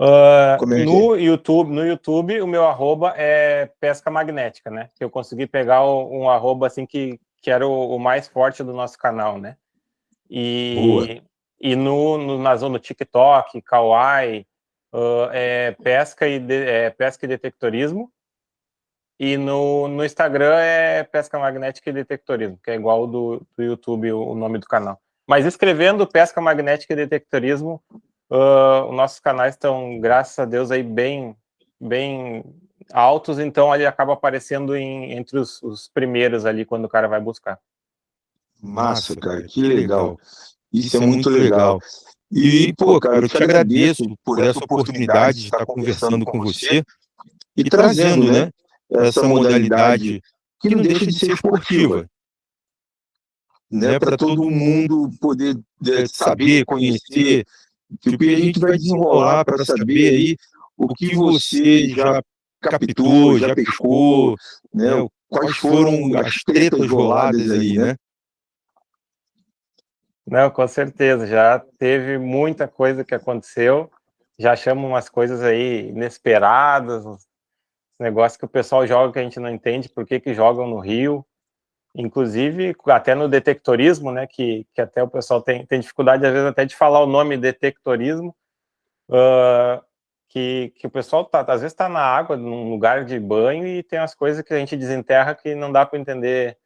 Uh, no, YouTube, no YouTube, o meu arroba é pesca magnética, né? Eu consegui pegar um arroba assim que, que era o, o mais forte do nosso canal, né? E, e no, no, na zona do TikTok, Kawaii, uh, é pesca e, de, é pesca e detectorismo. E no, no Instagram é pesca magnética e detectorismo, que é igual do, do YouTube, o, o nome do canal. Mas escrevendo pesca magnética e detectorismo, uh, os nossos canais estão, graças a Deus, aí bem, bem altos, então ele acaba aparecendo em, entre os, os primeiros ali, quando o cara vai buscar. Massa, cara, que legal. Isso é muito legal. E, pô, cara, eu te agradeço por essa oportunidade de estar conversando com você e trazendo, né, essa modalidade que não deixa de ser esportiva. Né, para todo mundo poder é, saber, conhecer, Tipo, e a gente vai desenrolar para saber aí o que você já captou, já pescou, né? Quais foram as tretas roladas aí, né? Não, com certeza, já teve muita coisa que aconteceu, já chamam umas coisas aí inesperadas, negócios que o pessoal joga que a gente não entende por que que jogam no Rio, inclusive até no detectorismo, né, que, que até o pessoal tem, tem dificuldade às vezes até de falar o nome detectorismo, uh, que, que o pessoal tá, às vezes está na água, num lugar de banho e tem as coisas que a gente desenterra que não dá para entender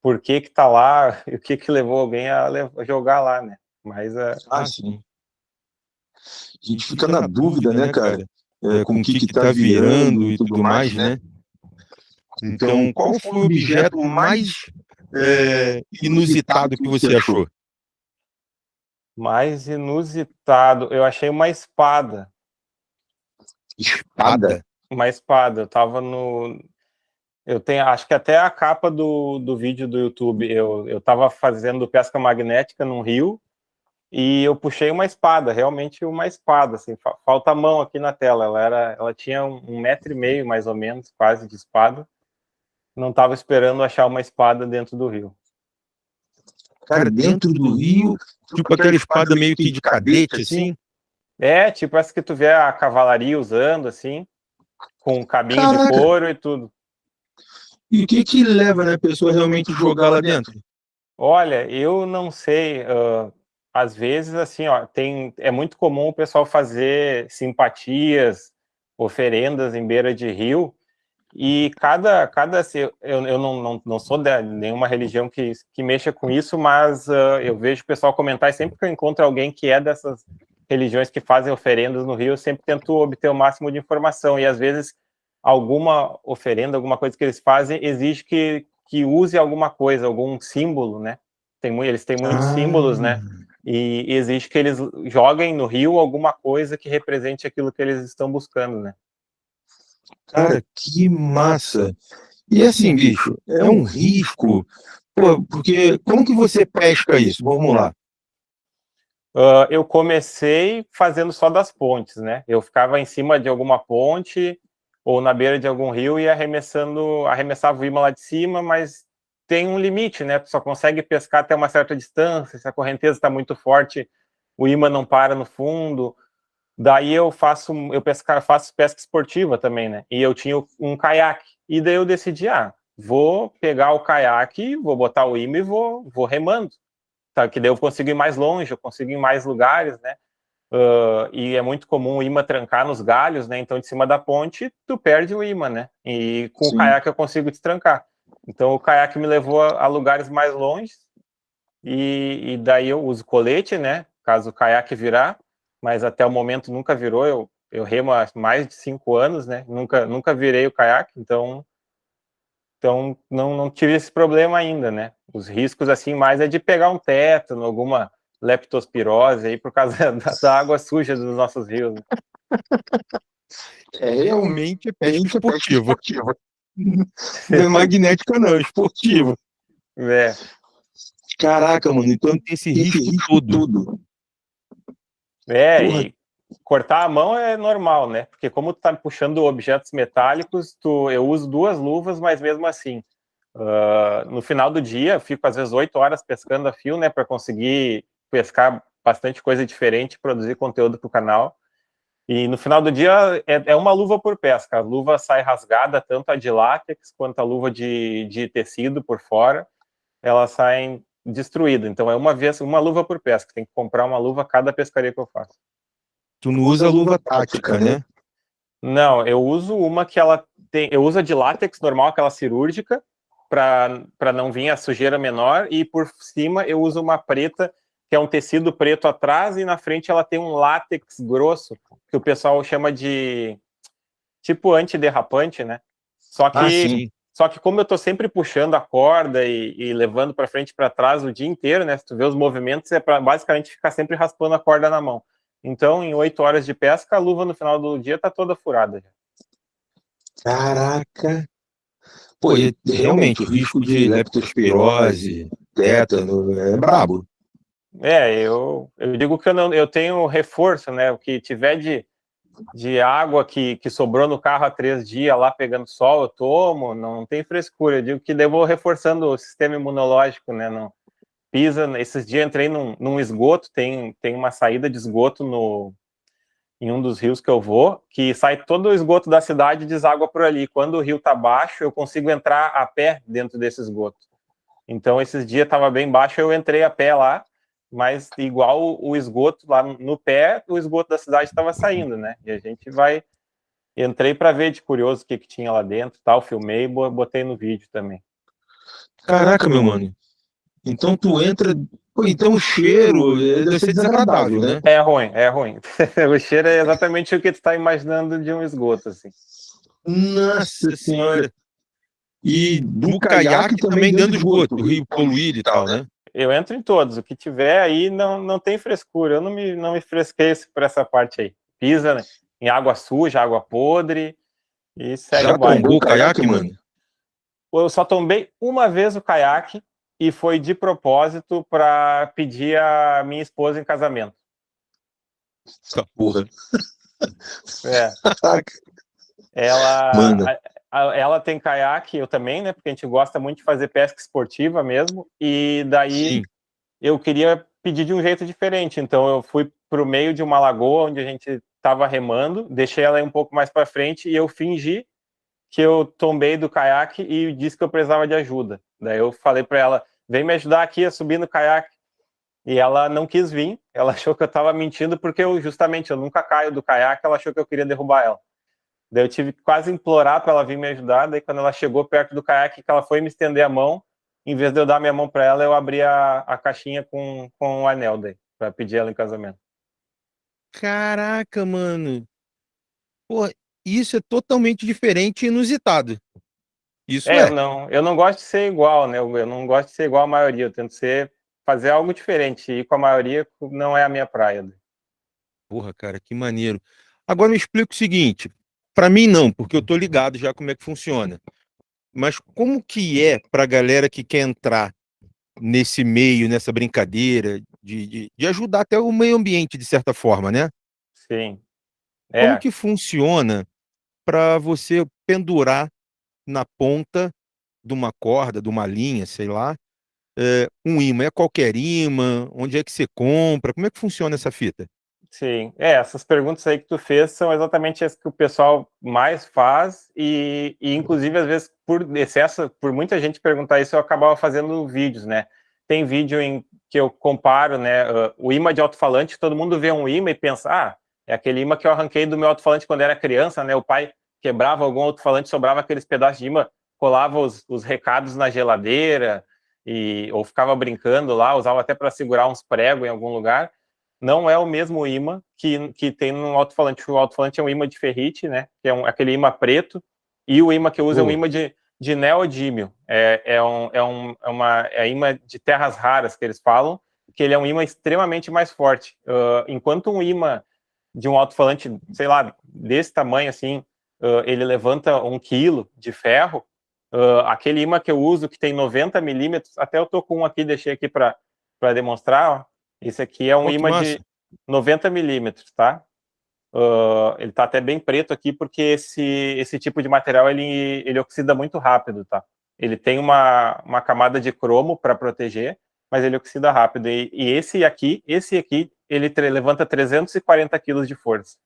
por que que tá lá e o que que levou alguém a, levar, a jogar lá, né? Mas uh, ah, sim. A gente fica na dúvida, né, cara? É, com o que que tá virando e tudo mais, né? Então, qual foi o objeto mais é, inusitado que você achou? Mais inusitado, eu achei uma espada. Espada? Uma espada, eu tava no... Eu tenho, acho que até a capa do, do vídeo do YouTube, eu, eu tava fazendo pesca magnética num rio, e eu puxei uma espada, realmente uma espada, assim, falta a mão aqui na tela, ela, era, ela tinha um, um metro e meio, mais ou menos, quase, de espada, não estava esperando achar uma espada dentro do rio. Cara, dentro do rio, tipo aquela espada meio que de cadete, assim? É, tipo essa que tu vê a cavalaria usando, assim, com cabinho Caraca. de couro e tudo. E o que que leva né, a pessoa realmente jogar lá dentro? Olha, eu não sei, uh, às vezes, assim, ó, tem, é muito comum o pessoal fazer simpatias, oferendas em beira de rio, e cada, cada eu, eu não, não, não sou de nenhuma religião que, que mexa com isso, mas uh, eu vejo o pessoal comentar, e sempre que eu encontro alguém que é dessas religiões que fazem oferendas no Rio, eu sempre tento obter o máximo de informação, e às vezes alguma oferenda, alguma coisa que eles fazem, exige que, que use alguma coisa, algum símbolo, né? Tem, eles têm muitos ah. símbolos, né? E exige que eles joguem no rio alguma coisa que represente aquilo que eles estão buscando, né? Cara, que massa! E assim, bicho, é um risco, pô, porque como que você pesca isso? Vamos lá. Uh, eu comecei fazendo só das pontes, né? Eu ficava em cima de alguma ponte ou na beira de algum rio e arremessando, arremessava o imã lá de cima, mas tem um limite, né? Tu só consegue pescar até uma certa distância, se a correnteza está muito forte, o imã não para no fundo, Daí eu faço, eu pescar, faço pesca esportiva também, né? E eu tinha um caiaque. E daí eu decidi, ah, vou pegar o caiaque, vou botar o imã e vou, vou remando. Tá? Que daí eu consigo ir mais longe, eu consigo ir em mais lugares, né? Uh, e é muito comum o imã trancar nos galhos, né? Então, de cima da ponte, tu perde o imã, né? E com Sim. o caiaque eu consigo destrancar. Então, o caiaque me levou a, a lugares mais longe, e, e, daí eu uso colete, né? Caso o caiaque virar, mas até o momento nunca virou. Eu, eu remo há mais de cinco anos, né? Nunca, nunca virei o caiaque, então, então não, não tive esse problema ainda, né? Os riscos, assim, mais é de pegar um tétano, alguma leptospirose aí por causa da, da água suja dos nossos rios. Né? É realmente é pesca esportiva. Não é magnética não, é esportiva. É. Caraca, mano, então tem esse risco todo. É, Porra. e cortar a mão é normal, né? Porque como tu tá puxando objetos metálicos, tu, eu uso duas luvas, mas mesmo assim, uh, no final do dia, eu fico às vezes oito horas pescando a fio, né? Para conseguir pescar bastante coisa diferente, produzir conteúdo para o canal. E no final do dia é, é, uma luva por pesca. A luva sai rasgada, tanto a de látex quanto a luva de, de tecido por fora, elas saem destruídas. Então é uma vez, uma luva por pesca. Tem que comprar uma luva cada pescaria que eu faço. Tu não usa luva tática, né? Não, eu uso uma que ela tem. Eu uso a de látex normal, aquela cirúrgica, para não vir a sujeira menor, e por cima eu uso uma preta, que é um tecido preto atrás, e na frente ela tem um látex grosso, que o pessoal chama de tipo antiderrapante, né? Só que, ah, só que como eu tô sempre puxando a corda e, e levando para frente e para trás o dia inteiro, né? Se tu vê os movimentos, é para basicamente ficar sempre raspando a corda na mão. Então, em oito horas de pesca, a luva no final do dia tá toda furada. Caraca! Pô, e, realmente, o risco de leptospirose, tétano, é brabo. É, eu, eu digo que eu, não, eu tenho reforço, né? O que tiver de, de água que, que sobrou no carro há três dias lá pegando sol, eu tomo, não tem frescura. Eu digo que devo reforçando o sistema imunológico, né? Não, pisa, esses dias entrei num, num esgoto, tem, tem uma saída de esgoto no, em um dos rios que eu vou, que sai todo o esgoto da cidade e deságua por ali. Quando o rio está baixo, eu consigo entrar a pé dentro desse esgoto. Então, esses dias estava bem baixo, eu entrei a pé lá, mas igual o esgoto lá no pé, o esgoto da cidade estava saindo, né? E a gente vai... Entrei para ver de curioso o que, que tinha lá dentro, tal, filmei e botei no vídeo também. Caraca, meu mano. Então tu entra Pô, então o cheiro eh, deve ser desagradável, né? É ruim, é ruim. o cheiro é exatamente o que tu está imaginando de um esgoto, assim. Nossa senhora! E do caiaque também dentro do esgoto, do rio poluído e tal, né? Eu entro em todos, o que tiver aí não, não tem frescura, eu não me, não me fresquei por essa parte aí. Pisa né? em água suja, água podre, e segue Já tombou o caiaque, mano? Eu só tombei uma vez o caiaque, e foi de propósito para pedir a minha esposa em casamento. Essa porra. É. ela, ela tem caiaque, eu também, né? Porque a gente gosta muito de fazer pesca esportiva mesmo. E daí Sim. eu queria pedir de um jeito diferente. Então eu fui para o meio de uma lagoa onde a gente estava remando, deixei ela um pouco mais para frente e eu fingi que eu tombei do caiaque e disse que eu precisava de ajuda. Daí eu falei para ela, vem me ajudar aqui a subir no caiaque. E ela não quis vir, ela achou que eu estava mentindo, porque eu justamente eu nunca caio do caiaque, ela achou que eu queria derrubar ela. Daí eu tive que quase implorar para ela vir me ajudar, daí quando ela chegou perto do caiaque, que ela foi me estender a mão, em vez de eu dar minha mão para ela, eu abri a, a caixinha com, com o anel daí, para pedir ela em casamento. Caraca, mano. Pô, isso é totalmente diferente e inusitado. Isso é, é. não, eu não gosto de ser igual, né? Eu, eu não gosto de ser igual à maioria, eu tento ser, fazer algo diferente, e com a maioria não é a minha praia. Porra, cara, que maneiro. Agora me explica o seguinte, para mim não, porque eu tô ligado já como é que funciona. Mas como que é para a galera que quer entrar nesse meio, nessa brincadeira, de, de, de, ajudar até o meio ambiente, de certa forma, né? Sim. É. Como que funciona para você pendurar na ponta de uma corda, de uma linha, sei lá, é, um imã. É qualquer imã? Onde é que você compra? Como é que funciona essa fita? Sim, é, essas perguntas aí que tu fez são exatamente as que o pessoal mais faz e, e inclusive, às vezes, por excesso, por muita gente perguntar isso, eu acabava fazendo vídeos, né? Tem vídeo em que eu comparo, né, uh, o imã de alto-falante, todo mundo vê um imã e pensa, ah, é aquele imã que eu arranquei do meu alto-falante quando era criança, né, o pai quebrava algum outro falante, sobrava aqueles pedaços de imã, colava os, os recados na geladeira, e, ou ficava brincando lá, usava até para segurar uns pregos em algum lugar, não é o mesmo imã que, que tem no alto-falante. O alto-falante é um imã de ferrite, né? Que é um, aquele imã preto, e o imã que eu uso é um imã de, de neodímio. É, é, um, é, um, é uma é imã de terras raras que eles falam, que ele é um imã extremamente mais forte. Uh, enquanto um imã de um alto-falante, sei lá, desse tamanho assim, uh, ele levanta um quilo de ferro, uh, aquele imã que eu uso, que tem 90 milímetros, até eu tô com um aqui, deixei aqui para demonstrar, ó. Esse aqui é um Muito imã massa. de 90 milímetros, tá? Uh, ele tá até bem preto aqui, porque esse, esse tipo de material, ele, ele oxida muito rápido, tá? Ele tem uma, uma camada de cromo para proteger, mas ele oxida rápido. E, e, esse aqui, esse aqui, ele levanta 340 quilos de força.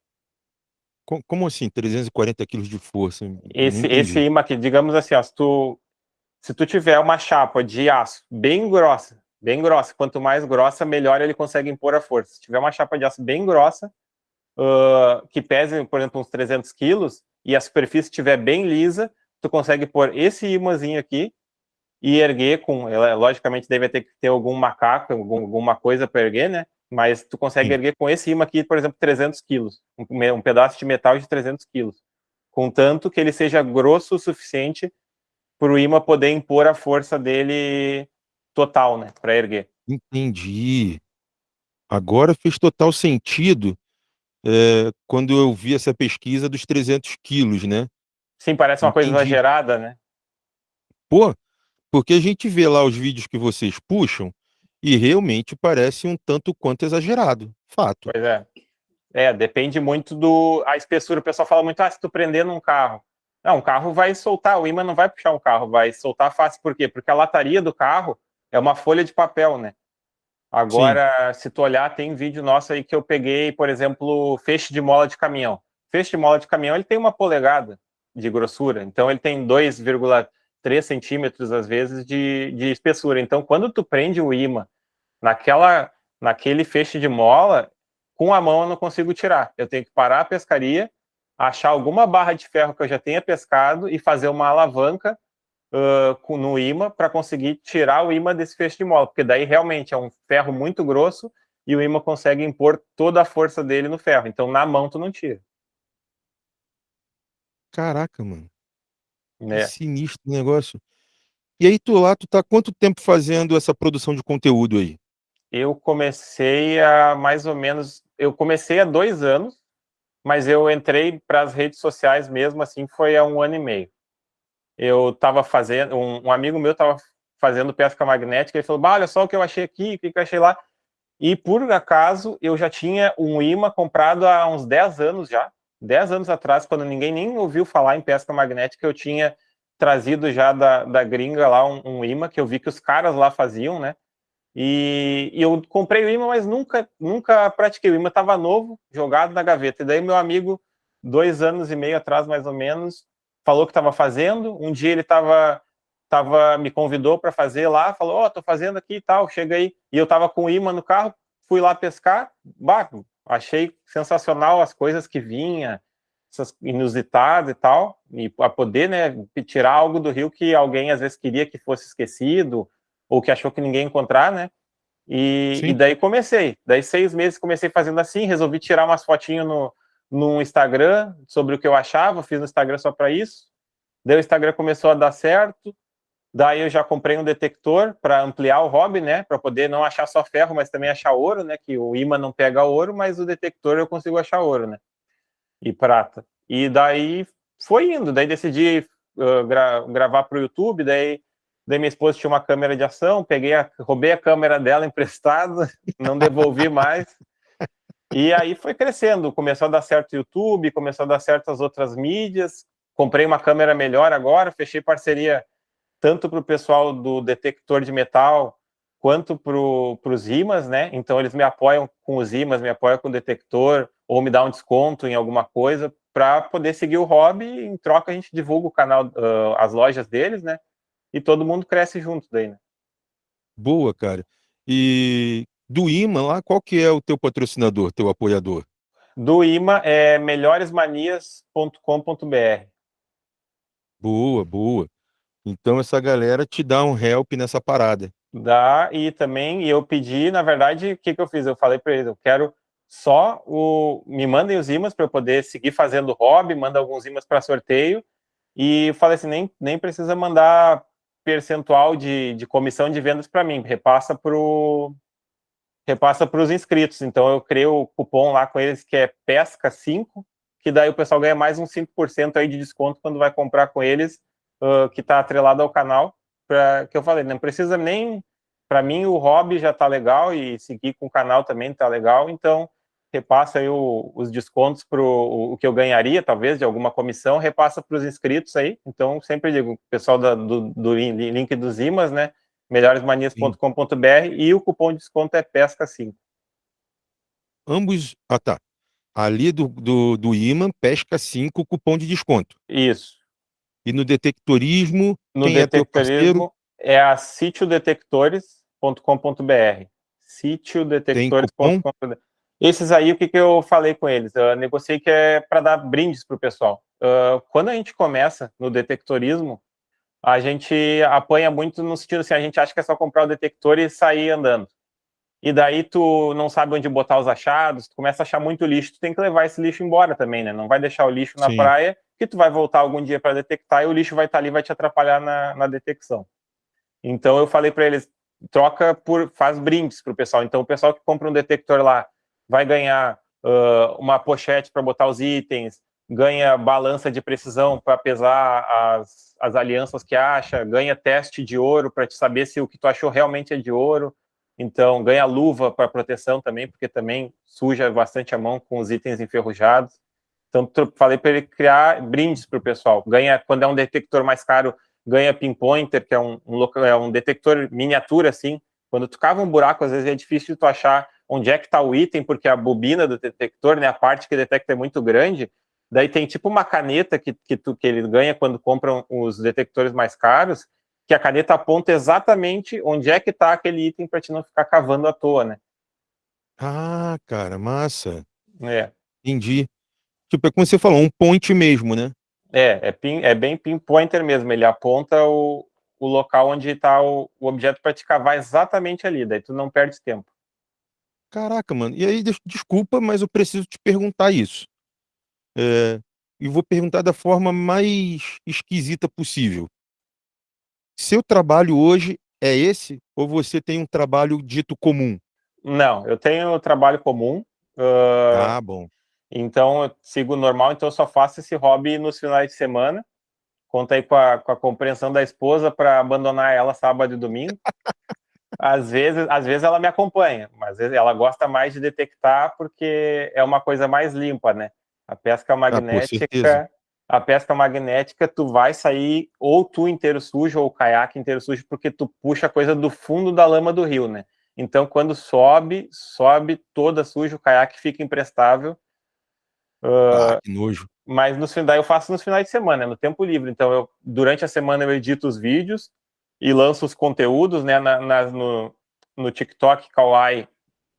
Como assim 340 quilos de força? Esse, esse imã aqui, digamos assim, ó, se, tu, se tu tiver uma chapa de aço bem grossa, bem grossa, quanto mais grossa, melhor ele consegue impor a força. Se tiver uma chapa de aço bem grossa, uh, que pese, por exemplo, uns 300 quilos, e a superfície estiver bem lisa, tu consegue pôr esse imãzinho aqui e erguer com, ela, logicamente deve ter que ter algum macaco, algum, alguma coisa para erguer, né? Mas tu consegue Sim. erguer com esse imã aqui, por exemplo, 300 quilos, um, um pedaço de metal de 300 quilos, contanto que ele seja grosso o suficiente para o imã poder impor a força dele total, né, para erguer. Entendi. Agora fez total sentido é, quando eu vi essa pesquisa dos 300 quilos, né? Sim, parece uma Entendi. coisa exagerada, né? Pô, porque a gente vê lá os vídeos que vocês puxam e realmente parece um tanto quanto exagerado, fato. Pois é. É, depende muito do... A espessura, o pessoal fala muito, ah, se tu prender num carro. Não, um carro vai soltar, o imã não vai puxar um carro, vai soltar fácil. Por quê? Porque a lataria do carro é uma folha de papel, né? Agora, Sim. se tu olhar, tem vídeo nosso aí que eu peguei, por exemplo, feixe de mola de caminhão. Feixe de mola de caminhão, ele tem uma polegada de grossura, então ele tem 2,3 centímetros, às vezes, de, de espessura. Então, quando tu prende o imã naquela, naquele feixe de mola, com a mão eu não consigo tirar. Eu tenho que parar a pescaria, achar alguma barra de ferro que eu já tenha pescado e fazer uma alavanca uh, no imã para conseguir tirar o imã desse feixe de mola, porque daí realmente é um ferro muito grosso e o imã consegue impor toda a força dele no ferro. Então, na mão, tu não tira. Caraca, mano. É. Que sinistro o negócio. E aí, tu lá, tu tá quanto tempo fazendo essa produção de conteúdo aí? Eu comecei a mais ou menos... Eu comecei há dois anos, mas eu entrei para as redes sociais mesmo, assim, foi há um ano e meio. Eu estava fazendo... Um, um, amigo meu estava fazendo pesca magnética, ele falou, olha só o que eu achei aqui, o que eu achei lá. E, por acaso, eu já tinha um imã comprado há uns 10 anos já, 10 anos atrás, quando ninguém nem ouviu falar em pesca magnética, eu tinha trazido já da, da gringa lá um, um imã, que eu vi que os caras lá faziam, né? E, e, eu comprei o imã, mas nunca, nunca pratiquei. O imã estava novo, jogado na gaveta. E daí meu amigo, dois anos e meio atrás, mais ou menos, falou que estava fazendo. Um dia ele estava tava, me convidou para fazer lá, falou, ó, oh, tô fazendo aqui e tal, chega aí. E eu estava com o imã no carro, fui lá pescar, bah, achei sensacional as coisas que vinha, essas inusitadas e tal, e a poder, né, tirar algo do rio que alguém às vezes queria que fosse esquecido, ou que achou que ninguém ia encontrar, né, e, e, daí comecei, daí seis meses comecei fazendo assim, resolvi tirar umas fotinhas no, no Instagram sobre o que eu achava, fiz no Instagram só para isso, daí o Instagram começou a dar certo, Daí eu já comprei um detector para ampliar o hobby, né? Para poder não achar só ferro, mas também achar ouro, né? Que o imã não pega ouro, mas o detector eu consigo achar ouro, né? E prata. E daí foi indo. Daí decidi uh, gra gravar para o YouTube. Daí, daí minha esposa tinha uma câmera de ação. Peguei, a, roubei a câmera dela emprestada, não devolvi mais. E aí foi crescendo. Começou a dar certo o YouTube, começou a dar certo as outras mídias. Comprei uma câmera melhor agora, fechei parceria tanto para o pessoal do detector de metal, quanto para os IMAs, né? Então, eles me apoiam com os IMAs, me apoiam com o detector, ou me dá um desconto em alguma coisa, para poder seguir o hobby, em troca a gente divulga o canal, uh, as lojas deles, né? E todo mundo cresce junto daí, né? Boa, cara. E do IMA lá, qual que é o teu patrocinador, teu apoiador? Do IMA é melhoresmanias.com.br. Boa, boa. Então essa galera te dá um help nessa parada. Dá, e também eu pedi, na verdade, o que, que eu fiz? Eu falei para eles, eu quero só o... Me mandem os imãs para eu poder seguir fazendo hobby, manda alguns imãs para sorteio, e falei assim, nem, nem precisa mandar percentual de, de comissão de vendas para mim, repassa para repassa para os inscritos. Então eu criei o cupom lá com eles que é PESCA5, que daí o pessoal ganha mais uns 5% aí de desconto quando vai comprar com eles, uh, que está atrelado ao canal, para que eu falei, não precisa nem, para mim o hobby já está legal e seguir com o canal também está legal, então repassa aí o, os descontos para o que eu ganharia, talvez, de alguma comissão, repassa para os inscritos aí, então sempre digo, pessoal da, do, do link dos IMAs, né, melhoresmanias.com.br e o cupom de desconto é PESCA5. Ambos, ah tá, Ali do, do, do imã, pesca 5, cupom de desconto. Isso. E no detectorismo, No é detectorismo é a sitiodetectores.com.br. Sitiodetectores.com.br. Esses aí, o que, que eu falei com eles? Eu negociei que é para dar brindes para o pessoal. Uh, quando a gente começa no detectorismo, a gente apanha muito no sentido assim, a gente acha que é só comprar o detector e sair andando. E daí tu não sabe onde botar os achados, tu começa a achar muito lixo, tu tem que levar esse lixo embora também, né? Não vai deixar o lixo na Sim. praia, que tu vai voltar algum dia para detectar e o lixo vai estar ali, vai te atrapalhar na, na detecção. Então eu falei para eles, troca por, faz brindes para o pessoal. Então o pessoal que compra um detector lá vai ganhar uh, uma pochete para botar os itens, ganha balança de precisão para pesar as, as alianças que acha, ganha teste de ouro para saber se o que tu achou realmente é de ouro. Então, ganha luva para proteção também, porque também suja bastante a mão com os itens enferrujados. Então, falei para ele criar brindes para o pessoal. Ganha, quando é um detector mais caro, ganha pinpointer, que é um, um, é um detector miniatura, assim. Quando tu cava um buraco, às vezes é difícil tu achar onde é que está o item, porque a bobina do detector, né, a parte que detecta é muito grande. Daí tem tipo uma caneta que, que, tu, que ele ganha quando compram os detectores mais caros, que a caneta aponta exatamente onde é que está aquele item para te não ficar cavando à toa, né? Ah, cara, massa. É. Entendi. Tipo, é como você falou, um point mesmo, né? É, é, pin, é bem pinpointer mesmo, ele aponta o, o local onde está o, o objeto para te cavar exatamente ali, daí tu não perde tempo. Caraca, mano. E aí, des- desculpa, mas eu preciso te perguntar isso. É, e vou perguntar da forma mais esquisita possível. Seu trabalho hoje é esse ou você tem um trabalho dito comum? Não, eu tenho trabalho comum, uh, Ah, bom. então eu sigo normal, então eu só faço esse hobby nos finais de semana. Conta aí com a, com a compreensão da esposa para abandonar ela sábado e domingo. Às vezes, às vezes ela me acompanha, mas às vezes ela gosta mais de detectar porque é uma coisa mais limpa, né? A pesca Ah, magnética, certeza. a pesca magnética, tu vai sair ou tu inteiro sujo ou o caiaque inteiro sujo porque tu puxa a coisa do fundo da lama do rio, né? Então, quando sobe, sobe toda suja, o caiaque fica imprestável. Ah, que nojo. Mas nos, daí eu faço nos finais de semana, no tempo livre. Então, eu, durante a semana eu edito os vídeos e lanço os conteúdos, né? Na, na- no, no TikTok, Kawaii,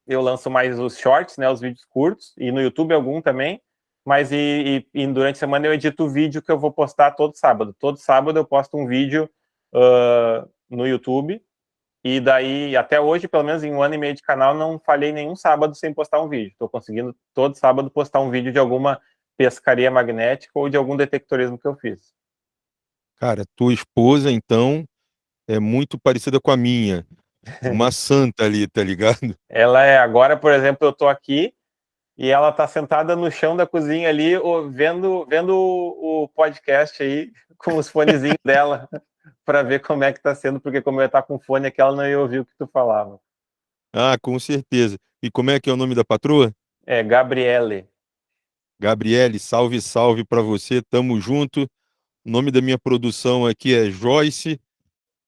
eu lanço mais os shorts, né? Os vídeos curtos, e no YouTube algum também. Mas e, e- e durante a semana eu edito o vídeo que eu vou postar todo sábado. Todo sábado eu posto um vídeo ah, no YouTube. E daí, até hoje, pelo menos em um ano e meio de canal, não falhei nenhum sábado sem postar um vídeo. Estou conseguindo todo sábado postar um vídeo de alguma pescaria magnética ou de algum detectorismo que eu fiz. Cara, tua esposa, então, é muito parecida com a minha. Uma santa ali, tá ligado? Ela é, agora, por exemplo, eu tô aqui e ela tá sentada no chão da cozinha ali, vendo, vendo o podcast aí com os fonezinhos dela, para ver como é que tá sendo, porque como eu ia estar com fone aqui, ela não ia ouvir o que tu falava. Ah, com certeza. E como é que é o nome da patroa? É, Gabriele. Gabriele, salve, salve pra você, tamo junto. O nome da minha produção aqui é Joyce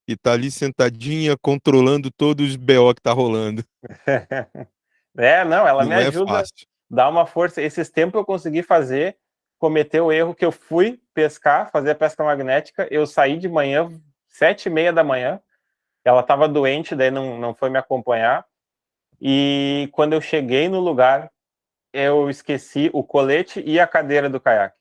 e tá ali sentadinha controlando todos os BO que tá rolando. É, não, ela Não me é ajuda, fácil. Dá uma força. Esses tempos eu consegui fazer, cometer o erro que eu fui pescar, fazer a pesca magnética, eu saí de manhã, sete e meia da manhã, ela estava doente, daí não, não foi me acompanhar, e quando eu cheguei no lugar, eu esqueci o colete e a cadeira do caiaque.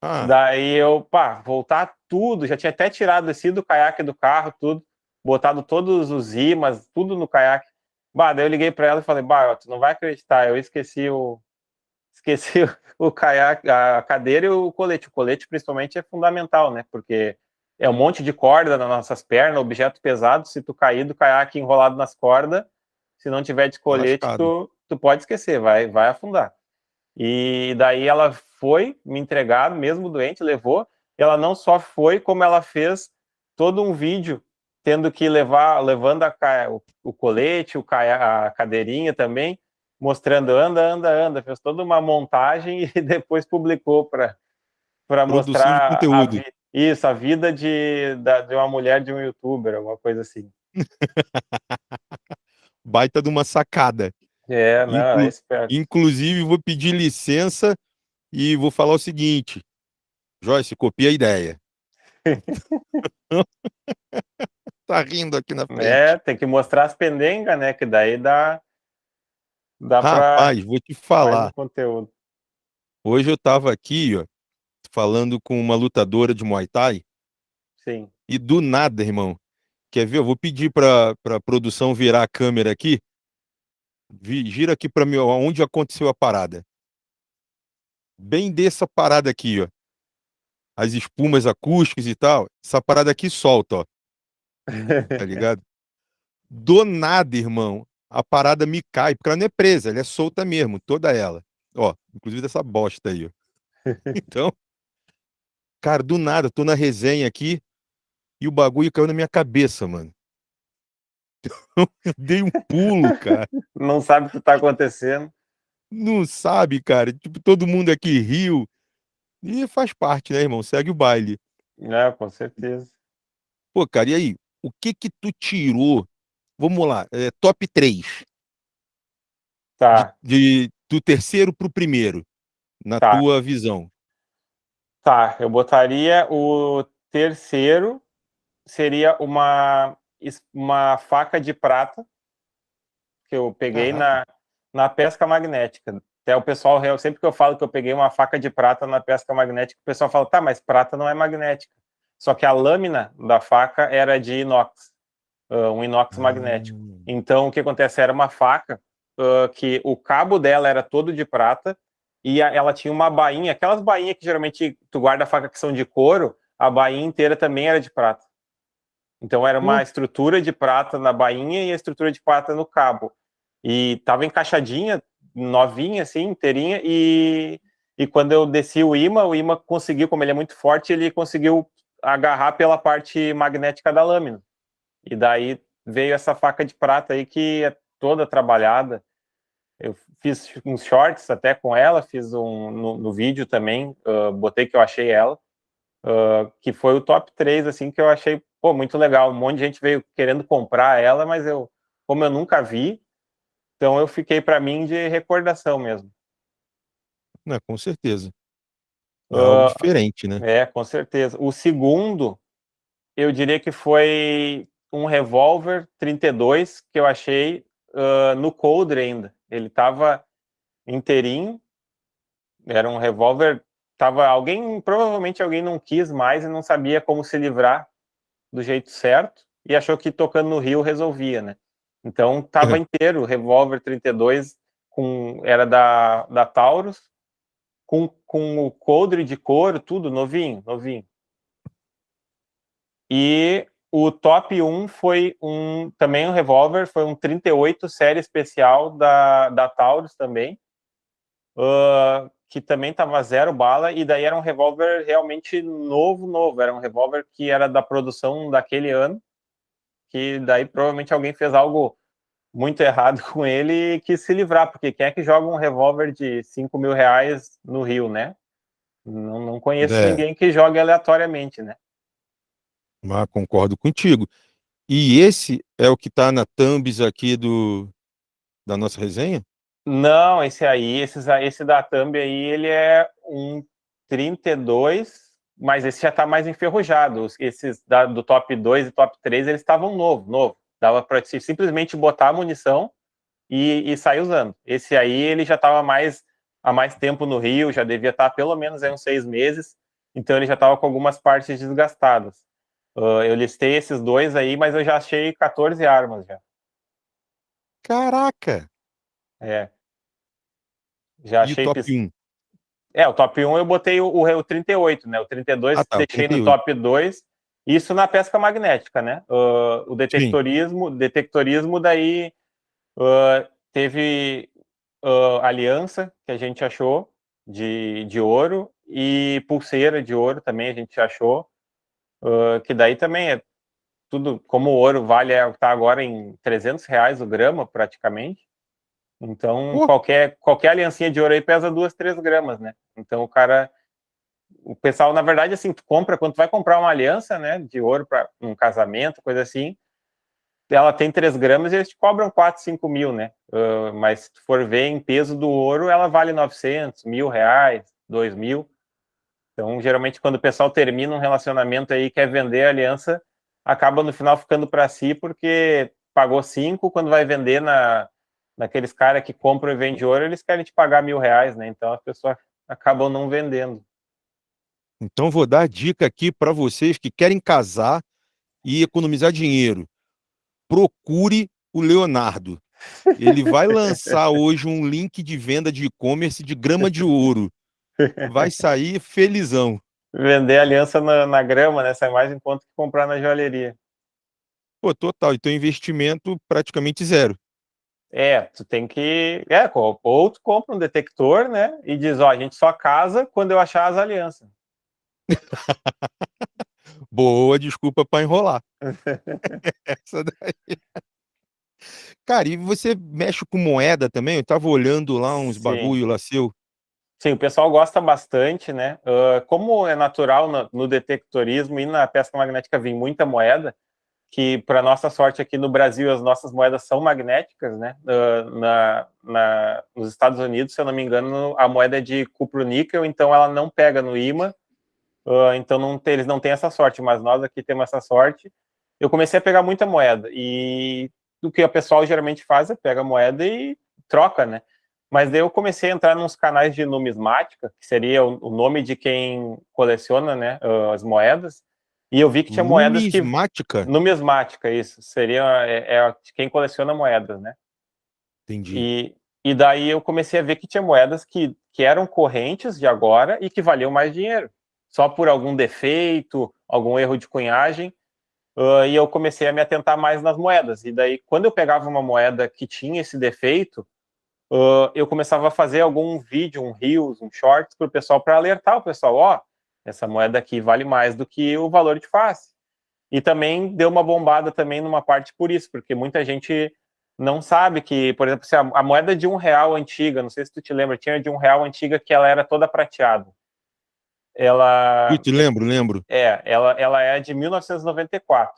Ah, Daí eu, pá, voltar tudo, já tinha até tirado, descido o caiaque do carro, tudo, botado todos os imãs, tudo no caiaque. Bah, daí eu liguei para ela e falei, bah, tu não vai acreditar, eu esqueci o esqueci o, o caiaque, a cadeira e o colete. O colete principalmente é fundamental, né? Porque é um monte de corda nas nossas pernas, objeto pesado, se tu cair do caiaque enrolado nas cordas, se não tiver de colete, lascado. tu, tu pode esquecer, vai, vai afundar. E daí ela foi me entregar, mesmo doente, levou. Ela não só foi, como ela fez todo um vídeo tendo que levar, levando a, o, o colete, o a cadeirinha também, mostrando anda, anda, anda. Fez toda uma montagem e depois publicou para mostrar a, conteúdo. vi- isso, a vida de, da, de uma mulher de um youtuber, alguma coisa assim. Baita de uma sacada. É, não, Inclu é esperto. Inclusive, vou pedir licença e vou falar o seguinte. Joyce, copia a ideia. tá rindo aqui na frente. É, tem que mostrar as pendengas, né? Que daí dá, dá Rapaz, vou te falar. conteúdo. Hoje eu tava aqui, ó, falando com uma lutadora de Muay Thai. Sim. E do nada, irmão. Quer ver? Eu vou pedir para a produção virar a câmera aqui. Gira aqui para mim onde aconteceu a parada. Bem dessa parada aqui, ó. As espumas acústicas e tal. Essa parada aqui solta, ó. Tá ligado? Do nada, irmão, a parada me cai, porque ela não é presa, ela é solta mesmo, toda ela. Ó, inclusive dessa bosta aí, ó. Então, cara, do nada, tô na resenha aqui e o bagulho caiu na minha cabeça, mano. Eu dei um pulo, cara. Não sabe o que tá acontecendo. Não sabe, cara. Tipo, todo mundo aqui riu. E faz parte, né, irmão? Segue o baile. É, com certeza. Pô, cara, e aí? O que que tu tirou? Vamos lá, é, top 3. Tá. De, de, do terceiro pro primeiro, na tá. tua visão. Tá, eu botaria o terceiro, seria uma, uma faca de prata, que eu peguei na, na pesca magnética. Até o pessoal, sempre que eu falo que eu peguei uma faca de prata na pesca magnética, o pessoal fala, tá, mas prata não é magnética. Só que a lâmina da faca era de inox, uh, um inox magnético. Hum. Então, o que acontece? Era uma faca uh, que o cabo dela era todo de prata e a, ela tinha uma bainha, aquelas bainhas que geralmente tu guarda a faca que são de couro, a bainha inteira também era de prata. Então, era uma hum. estrutura de prata na bainha e a estrutura de prata no cabo. E tava encaixadinha, novinha, assim, inteirinha, e, e quando eu desci o imã, o imã conseguiu, como ele é muito forte, ele conseguiu agarrar pela parte magnética da lâmina. E daí veio essa faca de prata aí que é toda trabalhada. Eu fiz uns shorts até com ela, fiz um no, no vídeo também, uh, botei que eu achei ela, uh, que foi o top 3, assim, que eu achei, pô, muito legal. Um monte de gente veio querendo comprar ela, mas eu, como eu nunca vi, então eu fiquei para mim de recordação mesmo. Não, com certeza. É algo uh, diferente, né? É, com certeza. O segundo, eu diria que foi um revólver 32 que eu achei uh, no coldre ainda. Ele estava inteirinho, era um revólver, tava alguém, provavelmente alguém não quis mais e não sabia como se livrar do jeito certo e achou que tocando no rio resolvia, né? Então tava uhum. inteiro, revólver 32 com era da da Taurus, com, com o coldre de couro, tudo novinho, novinho. E o top 1 foi um também um revólver, foi um 38 série especial da, da Taurus também, uh, que também tava zero bala, e daí era um revólver realmente novo, novo, era um revólver que era da produção daquele ano, que daí provavelmente alguém fez algo muito errado com ele e quis se livrar, porque quem é que joga um revólver de 5 mil reais no Rio, né? Não, não conheço é. ninguém que jogue aleatoriamente, né? Mas concordo contigo. E esse é o que está na thumbs aqui do, da nossa resenha? Não, esse aí, esse, esse da thumb aí, ele é um 32, mas esse já está mais enferrujado. Esses da, do top 2 e top 3, eles estavam novo, novo. Dava para simplesmente botar a munição e, e, sair usando. Esse aí, ele já estava mais há mais tempo no Rio, já devia estar tá pelo menos aí uns seis meses, então ele já estava com algumas partes desgastadas. Uh, eu listei esses dois aí, mas eu já achei 14 armas já. Caraca! É. Já e achei... o top 1? É, o top 1 eu botei o, o, o 38, né? O 32 ah, tá, deixei 38. no top 2 isso na pesca magnética, né? Uh, o detectorismo, Sim. detectorismo daí uh, teve uh, aliança que a gente achou de, de ouro e pulseira de ouro também a gente achou, que daí também é tudo, como o ouro vale, está agora em 300 reais o grama praticamente, então qualquer, qualquer aliancinha de ouro aí pesa duas, três gramas, né? Então o cara o pessoal, na verdade, assim, tu compra, quando tu vai comprar uma aliança, né, de ouro para um casamento, coisa assim, ela tem 3 gramas e eles te cobram 4, 5 mil, né? Uh, mas se tu for ver em peso do ouro, ela vale 900, mil reais, 2 mil. Então, geralmente, quando o pessoal termina um relacionamento aí quer vender a aliança, acaba no final ficando para si, porque pagou 5, quando vai vender na, naqueles caras que compram e vendem ouro, eles querem te pagar mil reais, né? Então, as pessoas acabam não vendendo. Então, vou dar dica aqui para vocês que querem casar e economizar dinheiro. Procure o Leonardo. Ele vai lançar hoje um link de venda de e-commerce de grama de ouro. Vai sair felizão. Vender aliança na, na grama, né? Sai mais conta que comprar na joalheria. Pô, total. Então, investimento praticamente zero. É, tu tem que. É, ou tu compra um detector, né? E diz, ó, a gente só casa quando eu achar as alianças. Boa desculpa para enrolar. Essa daí. Cara, e você mexe com moeda também? Eu tava olhando lá uns Sim. bagulho lá seu. Sim, o pessoal gosta bastante, né? Uh, como é natural no, no, detectorismo e na pesca magnética vir muita moeda, que para nossa sorte aqui no Brasil as nossas moedas são magnéticas, né? Uh, na, na, nos Estados Unidos, se eu não me engano, a moeda é de cupro-níquel, então ela não pega no imã, uh, então não tem, eles não têm essa sorte, mas nós aqui temos essa sorte. Eu comecei a pegar muita moeda, e o que o pessoal geralmente faz é pega a moeda e troca, né? Mas daí eu comecei a entrar nos canais de numismática, que seria o, o nome de quem coleciona né, as moedas, e eu vi que tinha moedas que... Numismática? Numismática, isso. Seria é, é quem coleciona moedas, né? Entendi. E, e daí eu comecei a ver que tinha moedas que, que eram correntes de agora e que valiam mais dinheiro. Só por algum defeito, algum erro de cunhagem. Uh, e eu comecei a me atentar mais nas moedas. E daí, quando eu pegava uma moeda que tinha esse defeito, uh, eu começava a fazer algum vídeo, um reels, um shorts para o pessoal, para alertar o pessoal, ó, oh, essa moeda aqui vale mais do que o valor de face. E também deu uma bombada também numa parte por isso, porque muita gente não sabe que, por exemplo, a moeda de um real antiga, não sei se tu te lembra, tinha de um real antiga que ela era toda prateada. Ela... Lembro, lembro. É, ela, ela é de 1994.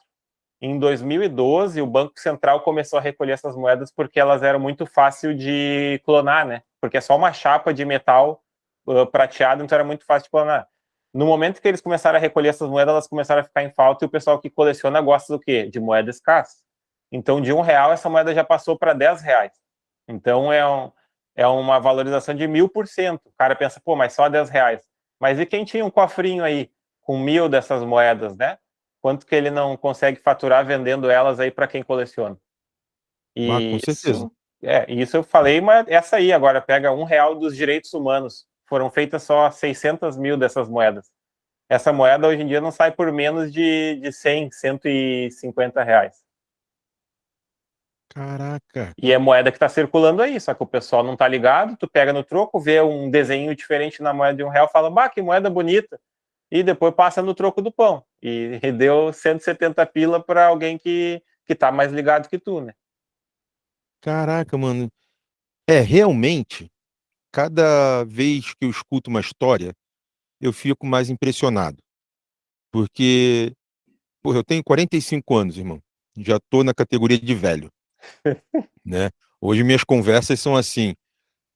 Em 2012, o Banco Central começou a recolher essas moedas porque elas eram muito fácil de clonar, né? Porque é só uma chapa de metal uh, prateado, então era muito fácil de clonar. No momento que eles começaram a recolher essas moedas, elas começaram a ficar em falta e o pessoal que coleciona gosta do quê? De moeda escassa. Então, de um real, essa moeda já passou para 10 reais. Então, é, um, é uma valorização de mil por cento. O cara pensa, pô, mas só 10 reais. Mas e quem tinha um cofrinho aí com mil dessas moedas, né? quanto que ele não consegue faturar vendendo elas aí para quem coleciona. E ah, com certeza. Isso, é, isso eu falei, mas essa aí agora pega um real dos direitos humanos. Foram feitas só 600 mil dessas moedas. Essa moeda hoje em dia não sai por menos de, de 100, 150 reais. Caraca. E é moeda que está circulando aí, só que o pessoal não tá ligado, tu pega no troco, vê um desenho diferente na moeda de um real, fala, bah, que moeda bonita e depois passa no troco do pão. E, deu 170 pila para alguém que, que tá mais ligado que tu, né? Caraca, mano. É, realmente, cada vez que eu escuto uma história, eu fico mais impressionado. Porque, porra, eu tenho 45 anos, irmão. Já tô na categoria de velho. Né? Hoje minhas conversas são assim: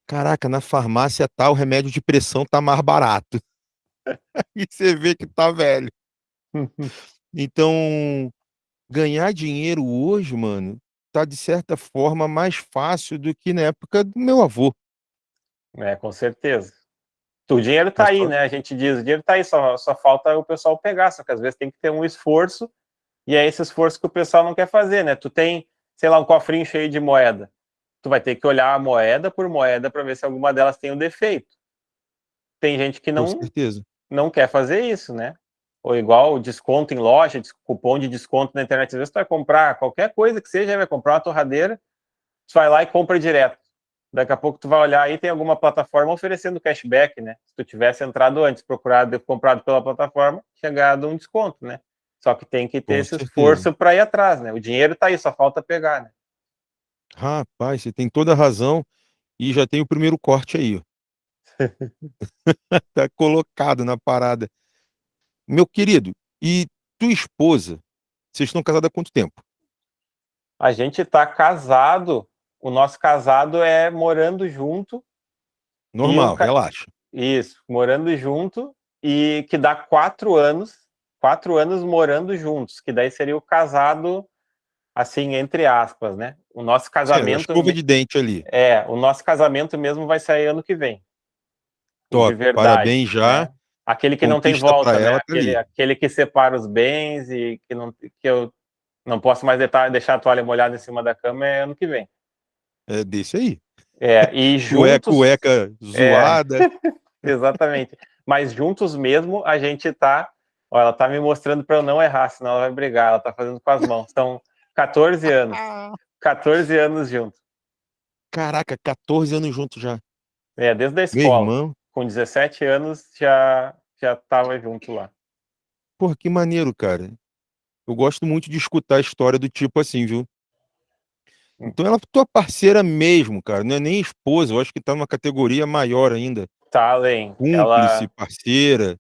caraca, na farmácia tal, remédio de pressão tá mais barato. e você vê que tá velho. Então, ganhar dinheiro hoje, mano, tá de certa forma mais fácil do que na época do meu avô. É, com certeza. O dinheiro tá aí, né? A gente diz, o dinheiro tá aí, só, só falta o pessoal pegar, só que às vezes tem que ter um esforço, e é esse esforço que o pessoal não quer fazer, né? Tu tem, sei lá, um cofrinho cheio de moeda. Tu vai ter que olhar a moeda por moeda para ver se alguma delas tem um defeito. Tem gente que não, não quer fazer isso, né? Ou igual desconto em loja, cupom de desconto na internet. Às vezes tu vai comprar qualquer coisa que seja, vai comprar uma torradeira, tu vai lá e compra direto. Daqui a pouco tu vai olhar aí, tem alguma plataforma oferecendo cashback, né? Se tu tivesse entrado antes, procurado, comprado pela plataforma, ganhado um desconto, né? Só que tem que ter Com esse certeza. esforço para ir atrás, né? O dinheiro tá aí, só falta pegar, né? Rapaz, você tem toda a razão e já tem o primeiro corte aí, ó. tá colocado na parada. Meu querido, e tua esposa, vocês estão casados há quanto tempo? A gente tá casado, o nosso casado é morando junto. Normal, ca... relaxa. Isso, morando junto e que dá quatro anos, quatro anos morando juntos, que daí seria o casado, assim, entre aspas, né? O nosso casamento... É, de dente ali. É, o nosso casamento mesmo vai sair ano que vem. Top, verdade, parabéns já. Né? Aquele que não tem volta, né? Tá aquele, aquele, que separa os bens e que, não, que eu não posso mais deixar a toalha molhada em cima da cama é ano que vem. É desse aí. É, e juntos... Cueca, cueca zoada. É, exatamente. Mas juntos mesmo a gente tá... Ó, ela tá me mostrando para eu não errar, senão ela vai brigar. Ela tá fazendo com as mãos. São 14 anos. 14 anos juntos. Caraca, 14 anos juntos já. É, desde a escola. Com 17 anos já, já tava junto lá. Porra, que maneiro, cara. Eu gosto muito de escutar a história do tipo assim, viu? Então ela é tua parceira mesmo, cara. Não é nem esposa, eu acho que tá numa categoria maior ainda. Tá além. Cúmplice, ela... parceira.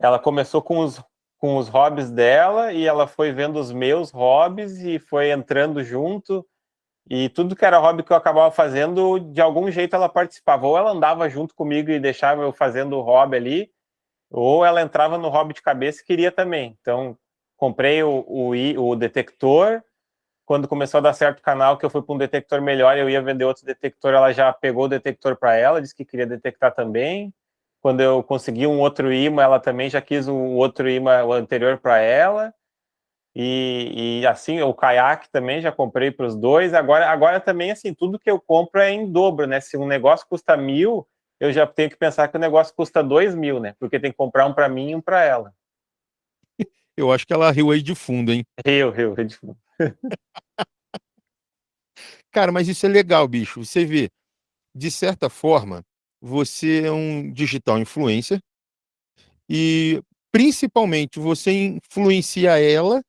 Ela começou com os, com os hobbies dela e ela foi vendo os meus hobbies e foi entrando junto. E tudo que era hobby que eu acabava fazendo, de algum jeito ela participava. Ou ela andava junto comigo e deixava eu fazendo o hobby ali, ou ela entrava no hobby de cabeça e queria também. Então, comprei o, o, o detector, quando começou a dar certo o canal, que eu fui para um detector melhor, eu ia vender outro detector, ela já pegou o detector para ela, disse que queria detectar também. Quando eu consegui um outro imã, ela também já quis o outro imã, o anterior para ela. E, e, assim, o caiaque também já comprei para os dois. Agora, agora também, assim, tudo que eu compro é em dobro, né? Se um negócio custa mil, eu já tenho que pensar que o negócio custa dois mil, né? Porque tem que comprar um para mim e um para ela. Eu acho que ela riu aí de fundo, hein? Riu, riu, riu de fundo. Cara, mas isso é legal, bicho. Você vê, de certa forma, você é um digital influencer e principalmente você influencia ela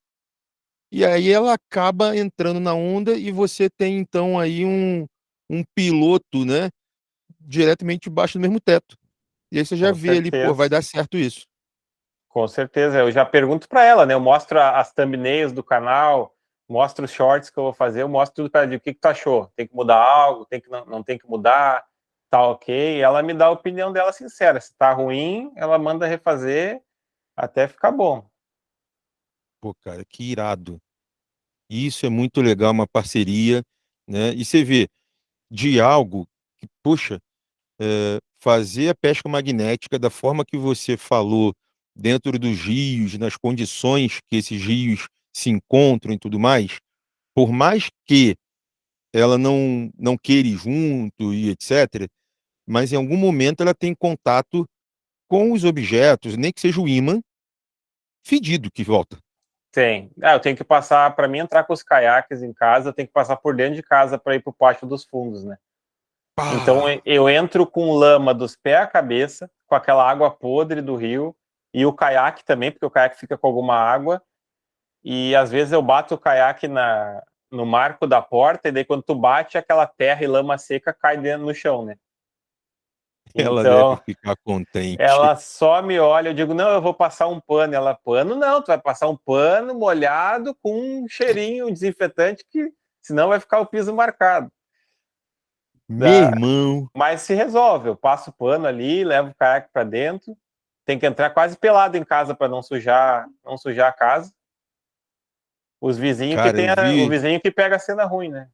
e aí ela acaba entrando na onda e você tem então aí um, um piloto, né, diretamente debaixo do mesmo teto. E aí você já Com vê certeza. ali, pô, vai dar certo isso. Com certeza, eu já pergunto para ela, né? Eu mostro as thumbnails do canal, mostro os shorts que eu vou fazer, eu mostro tudo para ela. O que, que tu achou? Tem que mudar algo? Tem que não, não tem que mudar? Tá ok? Ela me dá a opinião dela sincera. Se tá ruim, ela manda refazer até ficar bom. Pô, cara, que irado. Isso é muito legal, uma parceria, né? E você vê de algo que, puxa, é, fazer a pesca magnética da forma que você falou dentro dos rios, nas condições que esses rios se encontram e tudo mais, por mais que ela não, não queira ir junto e etc., mas em algum momento ela tem contato com os objetos, nem que seja o imã, fedido que volta. Tem. Ah, eu tenho que passar, para mim entrar com os caiaques em casa, eu tenho que passar por dentro de casa para ir para o pátio dos fundos, né? Pá. Então eu entro com lama dos pés à cabeça, com aquela água podre do rio, e o caiaque também, porque o caiaque fica com alguma água, e às vezes eu bato o caiaque na, no marco da porta, e daí quando tu bate, aquela terra e lama seca cai dentro no chão, né? Ela então, deve ficar contente. Ela só me olha, eu digo, não, eu vou passar um pano. Ela, pano não, tu vai passar um pano molhado com um cheirinho, um desinfetante, que senão vai ficar o piso marcado. Meu da... irmão. Mas se resolve, eu passo o pano ali, levo o caiaque para dentro, tem que entrar quase pelado em casa para não sujar, não sujar a casa. Os vizinhos Cara, que tem a, vi... o vizinho que pega a cena ruim, né?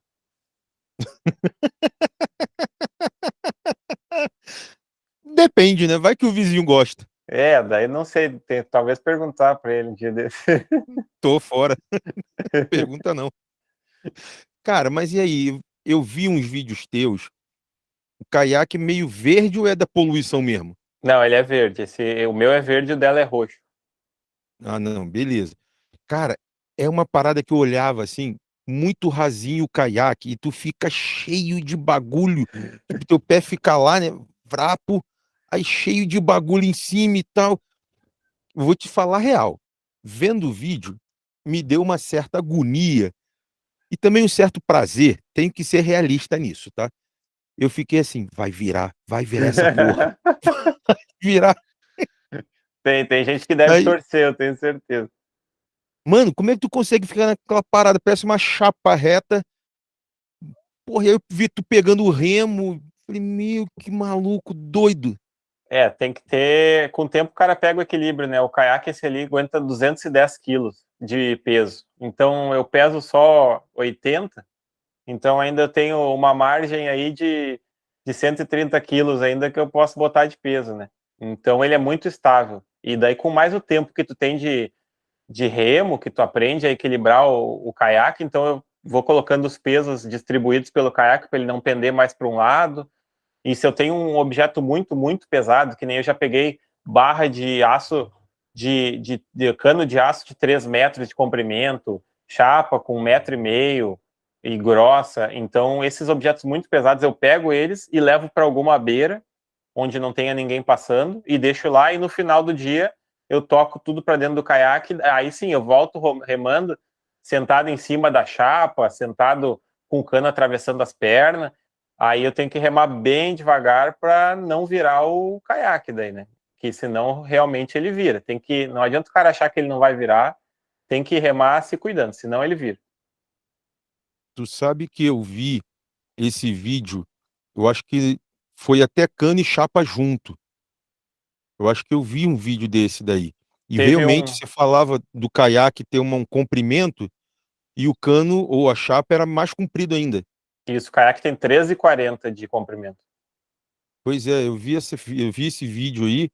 Depende, né? Vai que o vizinho gosta. É, daí não sei, tem, talvez perguntar para ele um dia desse. Tô fora. Pergunta não. Cara, mas e aí? Eu vi uns vídeos teus. O caiaque meio verde ou é da poluição mesmo? Não, ele é verde. Esse, o meu é verde e o dela é roxo. Ah, não, beleza. Cara, é uma parada que eu olhava assim, muito rasinho o caiaque, e tu fica cheio de bagulho. Tipo, teu pé fica lá, né? Vrapo, aí cheio de bagulho em cima e tal. Vou te falar real. Vendo o vídeo, me deu uma certa agonia e também um certo prazer. Tenho que ser realista nisso, tá? Eu fiquei assim, vai virar, vai virar essa porra. vai virar. Tem, tem gente que deve Aí... torcer, eu tenho certeza. Mano, como é que tu consegue ficar naquela parada? Parece uma chapa reta. Porra, eu vi tu pegando o remo. Falei, meu, que maluco, doido. É, tem que ter. Com o tempo o cara pega o equilíbrio, né? O caiaque esse ali aguenta 210 quilos de peso. Então eu peso só 80, então ainda tenho uma margem aí de, de 130 quilos ainda que eu posso botar de peso, né? Então ele é muito estável. E daí com mais o tempo que tu tem de, de remo, que tu aprende a equilibrar o, o caiaque, então eu vou colocando os pesos distribuídos pelo caiaque para ele não pender mais para um lado. E se eu tenho um objeto muito, muito pesado, que nem eu já peguei barra de aço, de, de, de cano de aço de 3 metros de comprimento, chapa com um metro e meio e grossa, então esses objetos muito pesados eu pego eles e levo para alguma beira, onde não tenha ninguém passando, e deixo lá, e no final do dia eu toco tudo para dentro do caiaque, aí sim, eu volto remando, sentado em cima da chapa, sentado com o cano atravessando as pernas, aí eu tenho que remar bem devagar para não virar o caiaque daí, né? Que senão realmente ele vira. Tem que, não adianta o cara achar que ele não vai virar, tem que remar se cuidando, senão ele vira. Tu sabe que eu vi esse vídeo, eu acho que foi até cano e chapa junto. Eu acho que eu vi um vídeo desse daí. E Teve realmente um- você falava do caiaque ter um comprimento e o cano ou a chapa era mais comprido ainda. Isso, o caiaque tem 13,40 de comprimento. Pois é, eu vi esse, fi- eu vi esse vídeo aí,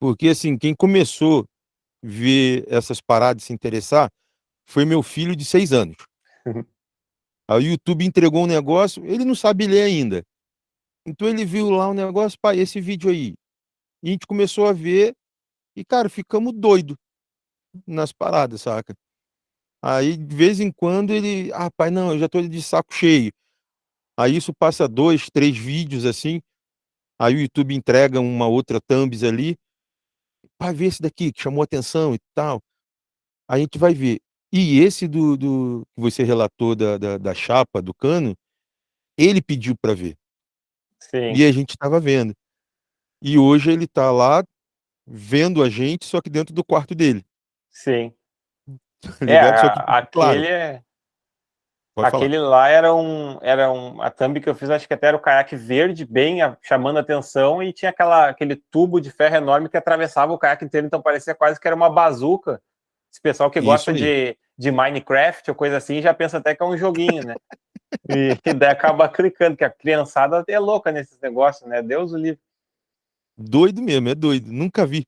porque assim, quem começou a ver essas paradas e se interessar foi meu filho de seis anos. Aí o YouTube entregou um negócio, ele não sabe ler ainda. Então ele viu lá um negócio, pai, esse vídeo aí. E a gente começou a ver e, cara, ficamos doido nas paradas, saca? Aí, de vez em quando, ele, ah, pai, não, eu já tô de saco cheio. Aí isso passa dois, três vídeos assim. Aí o YouTube entrega uma outra thumbs ali. Pai, vê esse daqui que chamou atenção e tal. Aí a gente vai ver. E esse do, do que você relatou da, da, da chapa, do cano, ele pediu para ver. Sim, E a gente estava vendo. E hoje ele tá lá vendo a gente, só que dentro do quarto dele. sim. Tá É? Só que, a- claro, aquele, é- aquele lá era um, era um, a thumb que eu fiz, acho que até era o caiaque verde, bem a- chamando a atenção, e tinha aquela, aquele tubo de ferro enorme que atravessava o caiaque inteiro, então parecia quase que era uma bazuca. Esse pessoal que gosta de, de Minecraft ou coisa assim, já pensa até que é um joguinho, né? E, e daí acaba clicando, que a criançada é louca nesses negócios, né? Deus o livre. Doido mesmo, é doido. Nunca vi.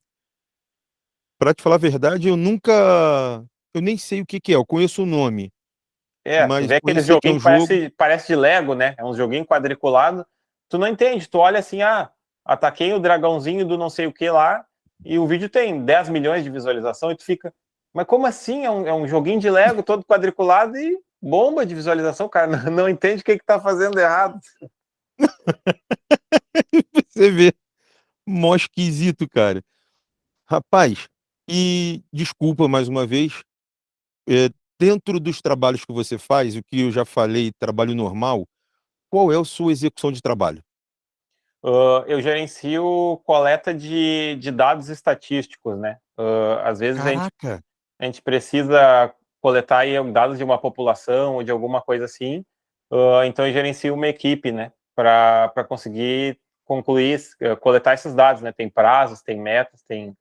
Pra te falar a verdade, eu nunca. Eu nem sei o que, que é. Eu conheço o nome. É, Mas vê que é um joguinhos que parece, parece de Lego, né? É um joguinho quadriculado. Tu não entende, tu olha assim, ah, ataquei o dragãozinho do não sei o que lá, e o vídeo tem 10 milhões de visualização, e tu fica, mas como assim? É um, é um joguinho de Lego todo quadriculado e bomba de visualização, cara. Não, não entende o que, que tá fazendo errado. Você vê. Mó esquisito, cara. Rapaz, e desculpa mais uma vez, é, dentro dos trabalhos que você faz, o que eu já falei, trabalho normal, qual é a sua execução de trabalho? Uh, eu gerencio coleta de, de dados estatísticos, né? Uh, às vezes a gente a gente precisa coletar dados de uma população ou de alguma coisa assim, uh, então eu gerencio uma equipe, né, para conseguir concluir, uh, coletar esses dados, né, tem prazos, tem metas, tem,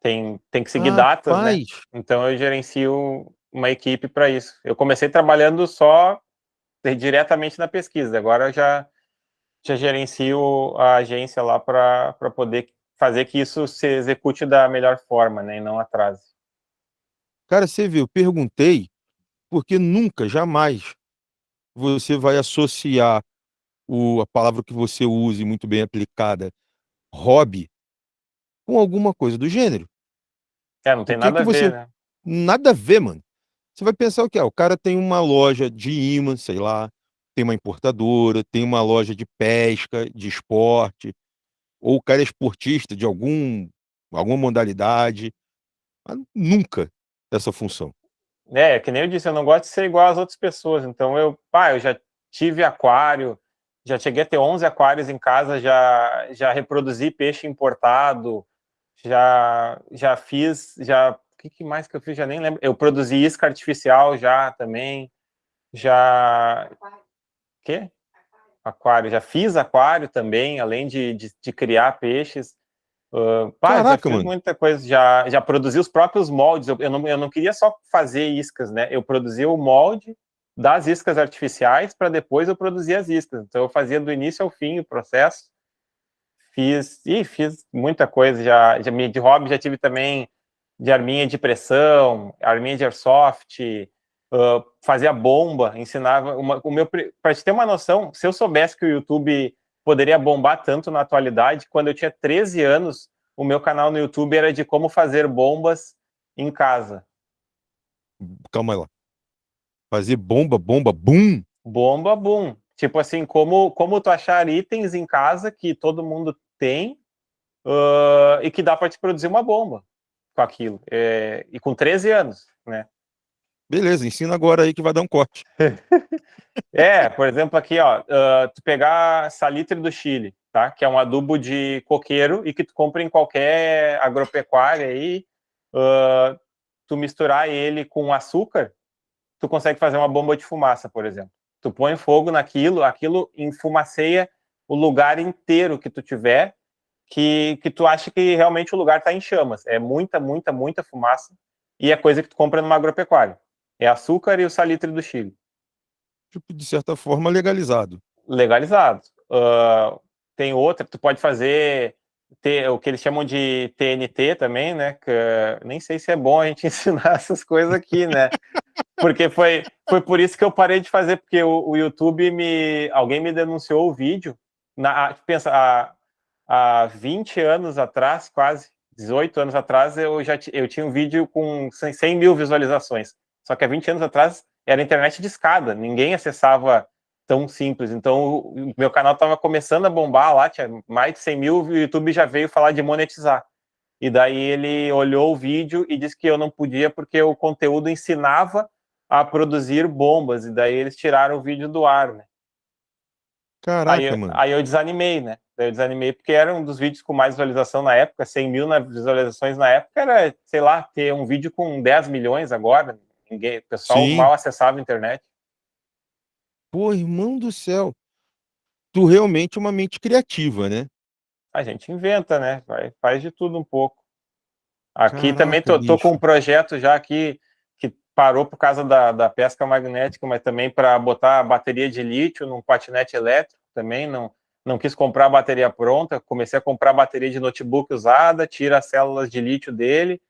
tem, tem que seguir datas, né, rapaz, então eu gerencio uma equipe para isso. Eu comecei trabalhando só diretamente na pesquisa, agora eu já, já gerencio a agência lá para poder fazer que isso se execute da melhor forma, né, e não atrase. Cara, você viu, eu perguntei, porque nunca, jamais, você vai associar o, a palavra que você use muito bem aplicada, hobby, com alguma coisa do gênero. É, não tem nada a você- ver, né? Nada a ver, mano. Você vai pensar o que é? O cara tem uma loja de imã, sei lá, tem uma importadora, tem uma loja de pesca, de esporte, ou o cara é esportista de algum, alguma modalidade. Mas nunca essa função. É, que nem eu disse, eu não gosto de ser igual às outras pessoas. Então, eu, pá, eu já tive aquário, já cheguei a ter 11 aquários em casa, já, já reproduzi peixe importado, já, já fiz, já que, que mais que eu fiz? Já nem lembro. Eu produzi isca artificial já também. Já... Quê? Aquário. Já fiz aquário também, além de, de, de criar peixes. Uh, pá, Caraca, mano. muita coisa. Já, já produzi os próprios moldes. Eu, eu, não, eu não queria só fazer iscas, né? Eu produzia o molde das iscas artificiais para depois eu produzir as iscas. Então eu fazia do início ao fim o processo. Fiz, e fiz muita coisa, já, já de hobby já tive também de arminha de pressão, arminha de airsoft, uh, fazia bomba, ensinava, o meu, para te ter uma noção, se eu soubesse que o YouTube poderia bombar tanto na atualidade, quando eu tinha 13 anos, o meu canal no YouTube era de como fazer bombas em casa. Calma lá. Fazer bomba, bomba, boom. Bomba, boom. Tipo assim, como, como tu achar itens em casa que todo mundo tem uh, e que dá para te produzir uma bomba com aquilo. É, e com 13 anos, né? Beleza, ensina agora aí que vai dar um corte. é, por exemplo, aqui, ó, uh, tu pegar salitre do Chile, tá? Que é um adubo de coqueiro e que tu compra em qualquer agropecuária aí, uh, tu misturar ele com açúcar, tu consegue fazer uma bomba de fumaça, por exemplo. Tu põe fogo naquilo, aquilo enfumaceia o lugar inteiro que tu tiver, que, que tu acha que realmente o lugar está em chamas. É muita, muita, muita fumaça, e é coisa que tu compra numa agropecuária. É açúcar e o salitre do Chile. Tipo, de certa forma, legalizado. Legalizado. Uh, tem outra, tu pode fazer ter, o que eles chamam de TNT também, né? Que, nem sei se é bom a gente ensinar essas coisas aqui, né? Porque foi, foi por isso que eu parei de fazer, porque o, o YouTube me. Alguém me denunciou o vídeo. Na, pensa, há, há 20 anos atrás, quase, 18 anos atrás, eu já eu tinha um vídeo com 100 mil visualizações. Só que há 20 anos atrás era internet de escada, ninguém acessava tão simples. Então, o meu canal estava começando a bombar lá, tinha mais de 100 mil, o YouTube já veio falar de monetizar. E daí ele olhou o vídeo e disse que eu não podia porque o conteúdo ensinava a produzir bombas, e daí eles tiraram o vídeo do ar, né? Caraca, aí, mano. Aí eu desanimei, né? Daí eu desanimei porque era um dos vídeos com mais visualização na época, 100 mil visualizações na época, era, sei lá, ter um vídeo com 10 milhões agora, ninguém, o pessoal Sim. mal acessava a internet. Pô, irmão do céu. Tu realmente é uma mente criativa, né? A gente inventa, né? Vai, faz de tudo um pouco. Aqui Caraca, também tô, tô, com um projeto já que, que parou por causa da, da pesca magnética, mas também para botar a bateria de lítio num patinete elétrico também. Não, não quis comprar a bateria pronta, comecei a comprar bateria de notebook usada, tira as células de lítio dele,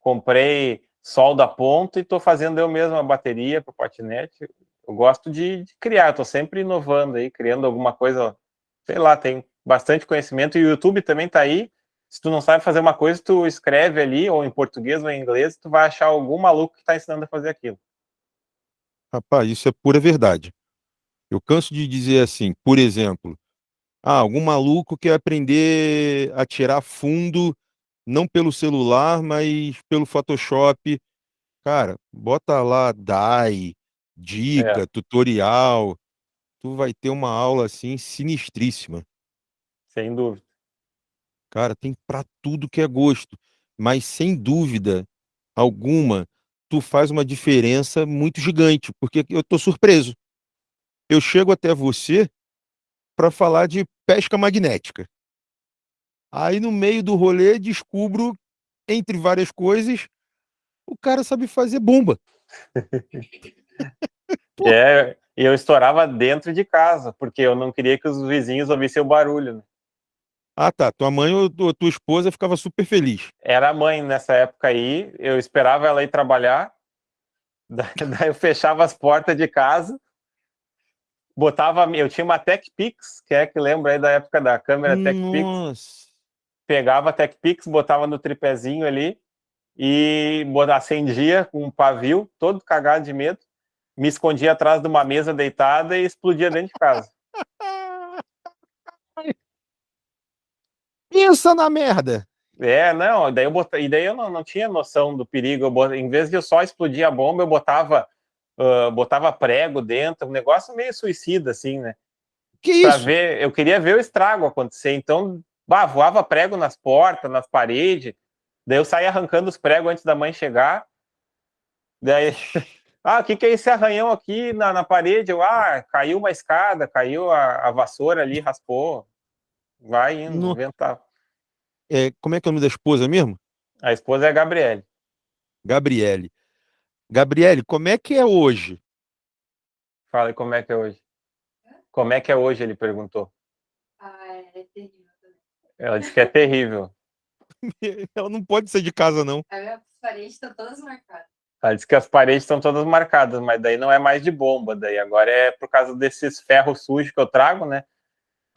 comprei solda ponta e estou fazendo eu mesmo a bateria para o patinete eu gosto de, de criar, estou sempre inovando aí, criando alguma coisa, sei lá, tem bastante conhecimento, e o YouTube também está aí, se tu não sabe fazer uma coisa, tu escreve ali, ou em português ou em inglês, tu vai achar algum maluco que está ensinando a fazer aquilo. Rapaz, isso é pura verdade. Eu canso de dizer assim, por exemplo, ah, algum maluco quer aprender a tirar fundo, não pelo celular, mas pelo Photoshop. Cara, bota lá DAI, dica, é. tutorial. Tu vai ter uma aula assim sinistríssima. Sem dúvida. Cara, tem para tudo que é gosto, mas sem dúvida alguma, tu faz uma diferença muito gigante, porque eu tô surpreso. Eu chego até você para falar de pesca magnética. Aí no meio do rolê descubro, entre várias coisas, o cara sabe fazer bomba. é, e eu estourava dentro de casa, porque eu não queria que os vizinhos ouvissem o barulho. Né? Ah, tá. Tua mãe ou tua esposa ficava super feliz. Era a mãe nessa época aí, eu esperava ela ir trabalhar, daí eu fechava as portas de casa, botava, eu tinha uma TechPix, que é que lembra aí da época da câmera TechPix. Pegava a TechPix, botava no tripézinho ali e acendia com um pavio, todo cagado de medo me escondia atrás de uma mesa deitada e explodia dentro de casa. Pensa na merda! É, não, daí eu botava, e daí eu não, não tinha noção do perigo. Em vez de eu só explodir a bomba, eu botava, uh, botava prego dentro, um negócio meio suicida, assim, né? Que pra isso? Ver, eu queria ver o estrago acontecer, então bah, voava prego nas portas, nas paredes, Daí eu saí arrancando os pregos antes da mãe chegar. Daí, ah, o que, que é esse arranhão aqui na, na parede? Eu, ah, caiu uma escada, caiu a, a vassoura ali, raspou. Vai indo, No- inventar. É, como é que é o nome da esposa mesmo? A esposa é a Gabriele. Gabriele. Gabriele, como é que é hoje? Fala aí como é que é hoje. Como é que é hoje, ele perguntou. Ah, é terrível também. Ela disse que é terrível. Ela não pode ser de casa, não. As paredes estão todas marcadas. Ela disse que as paredes estão todas marcadas, mas daí não é mais de bomba, daí agora é por causa desses ferros sujos que eu trago, né?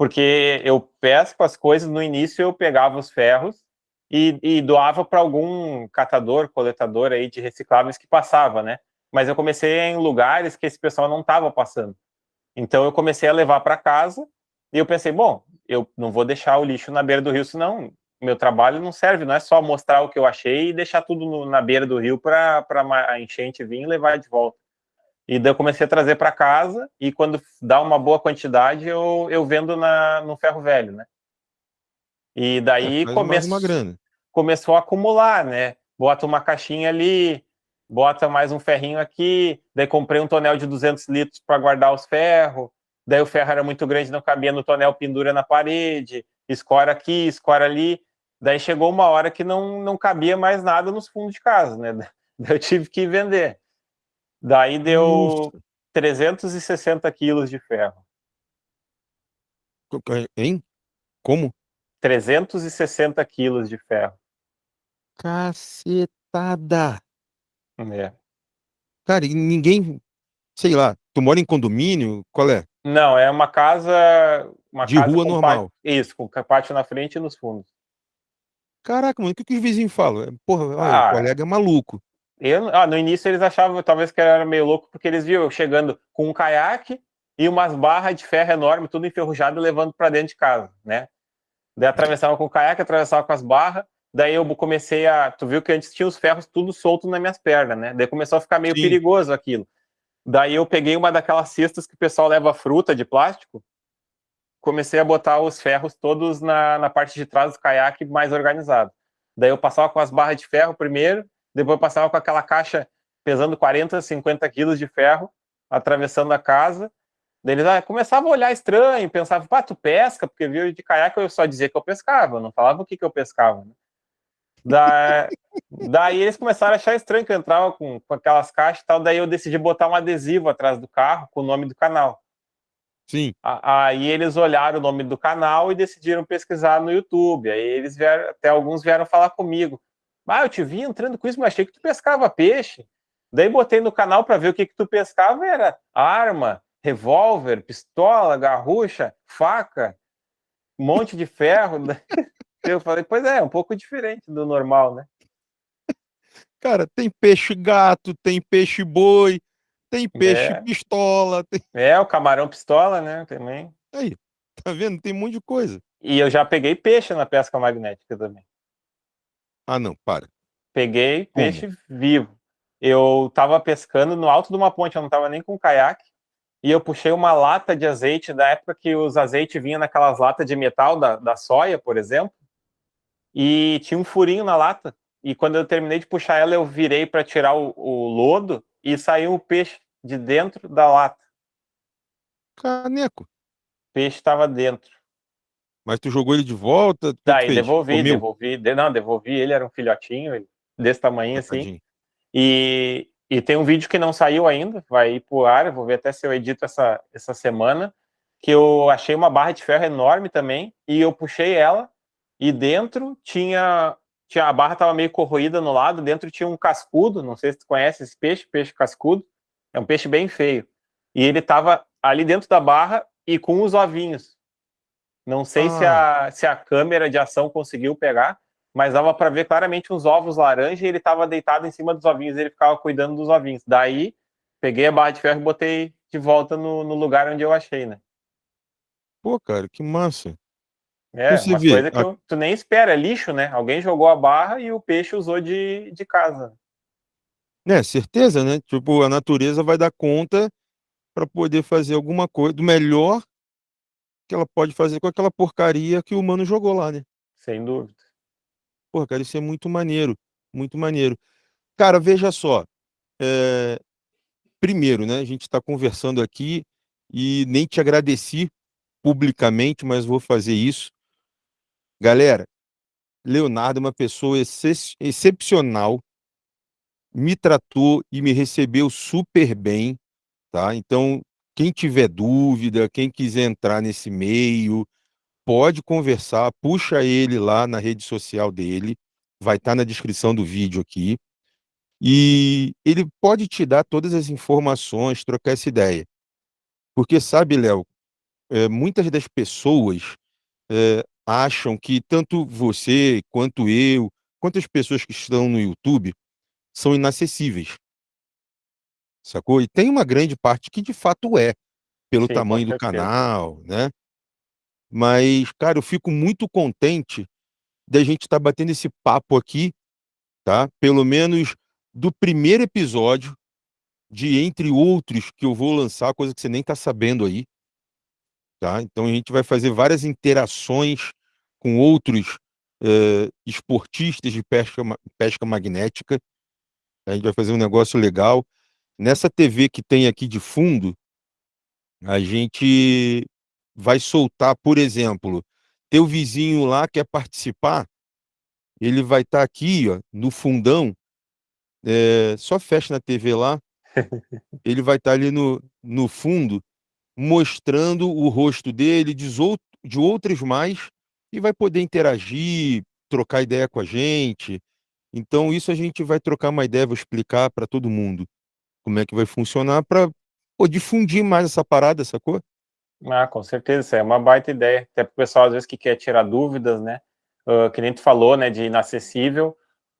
Porque eu pesco as coisas, no início eu pegava os ferros e, e doava para algum catador, coletador aí de recicláveis que passava, né? Mas eu comecei em lugares que esse pessoal não estava passando. Então eu comecei a levar para casa e eu pensei, bom, eu não vou deixar o lixo na beira do rio, senão meu trabalho não serve, não é só mostrar o que eu achei e deixar tudo no- na beira do rio para a enchente vir e levar de volta. E daí eu comecei a trazer para casa e quando dá uma boa quantidade eu, eu vendo na, no ferro velho, né? E daí É, come- começou a acumular, né? Bota uma caixinha ali, bota mais um ferrinho aqui, daí comprei um tonel de 200 litros para guardar os ferros, daí o ferro era muito grande, não cabia no tonel, pendura na parede, escora aqui, escora ali, daí chegou uma hora que não, não cabia mais nada nos fundos de casa, né? Daí eu tive que vender. Daí deu Nossa. 360 quilos de ferro. Hein? Como? 360 quilos de ferro. Cacetada. É. Cara, e ninguém, sei lá, tu mora em condomínio? Qual é? Não, é uma casa. Uma De casa rua normal. pátio- isso, com pátio na frente e nos fundos. Caraca, mano, o que, que os vizinhos falam? É, Porra, olha, Ah. o colega é maluco. Eu, ah, no início eles achavam talvez que era meio louco, porque eles viam eu chegando com um caiaque e umas barras de ferro enorme, tudo enferrujado, levando para dentro de casa, né? Daí atravessava com o caiaque, atravessava com as barras. Daí eu comecei a. Tu viu que antes tinha os ferros tudo solto nas minhas pernas, né? Daí começou a ficar meio Sim. perigoso aquilo. Daí eu peguei uma daquelas cestas que o pessoal leva fruta de plástico, comecei a botar os ferros todos na, na parte de trás do caiaque mais organizado. Daí eu passava com as barras de ferro primeiro, depois passava com aquela caixa pesando 40, 50 quilos de ferro, atravessando a casa. Daí eles ah, começavam a olhar estranho, pensavam, pá, tu pesca? Porque viu de caiaque eu só dizia que eu pescava, eu não falava o que, que eu pescava. Né? Da... Daí eles começaram a achar estranho que eu entrava com, com aquelas caixas e tal, daí eu decidi botar um adesivo atrás do carro com o nome do canal. Sim. Aí eles olharam o nome do canal e decidiram pesquisar no YouTube. Aí eles vieram, até alguns vieram falar comigo. Ah, eu te vi entrando com isso, mas achei que tu pescava peixe. Daí botei no canal para ver o que que tu pescava, era arma, revólver, pistola, garrucha, faca, um monte de ferro. Eu falei, pois é, é um pouco diferente do normal, né? Cara, tem peixe gato, tem peixe boi, tem peixe É. pistola, tem... É, o camarão pistola, né, também. Aí, tá vendo? Tem um monte de coisa. E eu já peguei peixe na pesca magnética também. Ah, não, para. Peguei Como? peixe vivo. Eu tava pescando no alto de uma ponte, eu não tava nem com caiaque, e eu puxei uma lata de azeite da época que os azeites vinham naquelas latas de metal da, da soia, por exemplo, e tinha um furinho na lata. E quando eu terminei de puxar ela, eu virei para tirar o, o lodo e saiu o peixe de dentro da lata. Caneco. O peixe estava dentro. Mas tu jogou ele de volta? Daí fez? devolvi, Comeu? devolvi. de- Não, devolvi. Ele era um filhotinho, desse tamanho assim. E, e tem um vídeo que não saiu ainda, vai ir pro ar, eu vou ver até se eu edito essa, essa semana, que eu achei uma barra de ferro enorme também, e eu puxei ela, e dentro tinha, tinha a barra estava meio corroída no lado, dentro tinha um cascudo, não sei se tu conhece esse peixe, peixe cascudo, é um peixe bem feio, e ele estava ali dentro da barra e com os ovinhos. Não sei se, a, se a câmera de ação conseguiu pegar, mas dava para ver claramente uns ovos laranja e ele estava deitado em cima dos ovinhos, ele ficava cuidando dos ovinhos. Daí, peguei a barra de ferro e botei de volta no, no lugar onde eu achei, né? Pô, cara, que massa. É, Você uma vê, coisa que a- eu- tu nem espera, é lixo, né? Alguém jogou a barra e o peixe usou de, de casa. É, certeza, né? Tipo, a natureza vai dar conta para poder fazer alguma coisa do melhor que ela pode fazer com aquela porcaria que o humano jogou lá, né? Sem dúvida. Pô, cara, isso é muito maneiro, muito maneiro. Cara, veja só, é, primeiro, né, a gente está conversando aqui e nem te agradeci publicamente, mas vou fazer isso. Galera, Leonardo é uma pessoa ex excepcional, me tratou e me recebeu super bem, tá? Então, quem tiver dúvida, quem quiser entrar nesse meio, pode conversar, puxa ele lá na rede social dele, vai estar tá na descrição do vídeo aqui, e ele pode te dar todas as informações, trocar essa ideia. Porque sabe, Léo, é, muitas das pessoas é, acham que tanto você, quanto eu, quantas pessoas que estão no YouTube são inacessíveis. Sacou? E tem uma grande parte que de fato é, pelo Sim, tamanho do canal, né? Mas, cara, eu fico muito contente da gente estar tá batendo esse papo aqui, tá? Pelo menos do primeiro episódio, de entre outros que eu vou lançar, coisa que você nem tá sabendo aí, tá? Então a gente vai fazer várias interações com outros eh, esportistas de pesca, pesca magnética. A gente vai fazer um negócio legal. Nessa TV que tem aqui de fundo, a gente vai soltar, por exemplo, teu vizinho lá quer participar, ele vai estar tá aqui, ó, no fundão, é, só fecha na TV lá, ele vai estar tá ali no, no fundo, mostrando o rosto dele, de, de outros mais, e vai poder interagir, trocar ideia com a gente. Então, isso a gente vai trocar uma ideia, vou explicar para todo mundo como é que vai funcionar para difundir mais essa parada, sacou? Ah, com certeza, isso é uma baita ideia. Até para o pessoal, às vezes, que quer tirar dúvidas, né? Uh, que nem tu falou, né, de inacessível.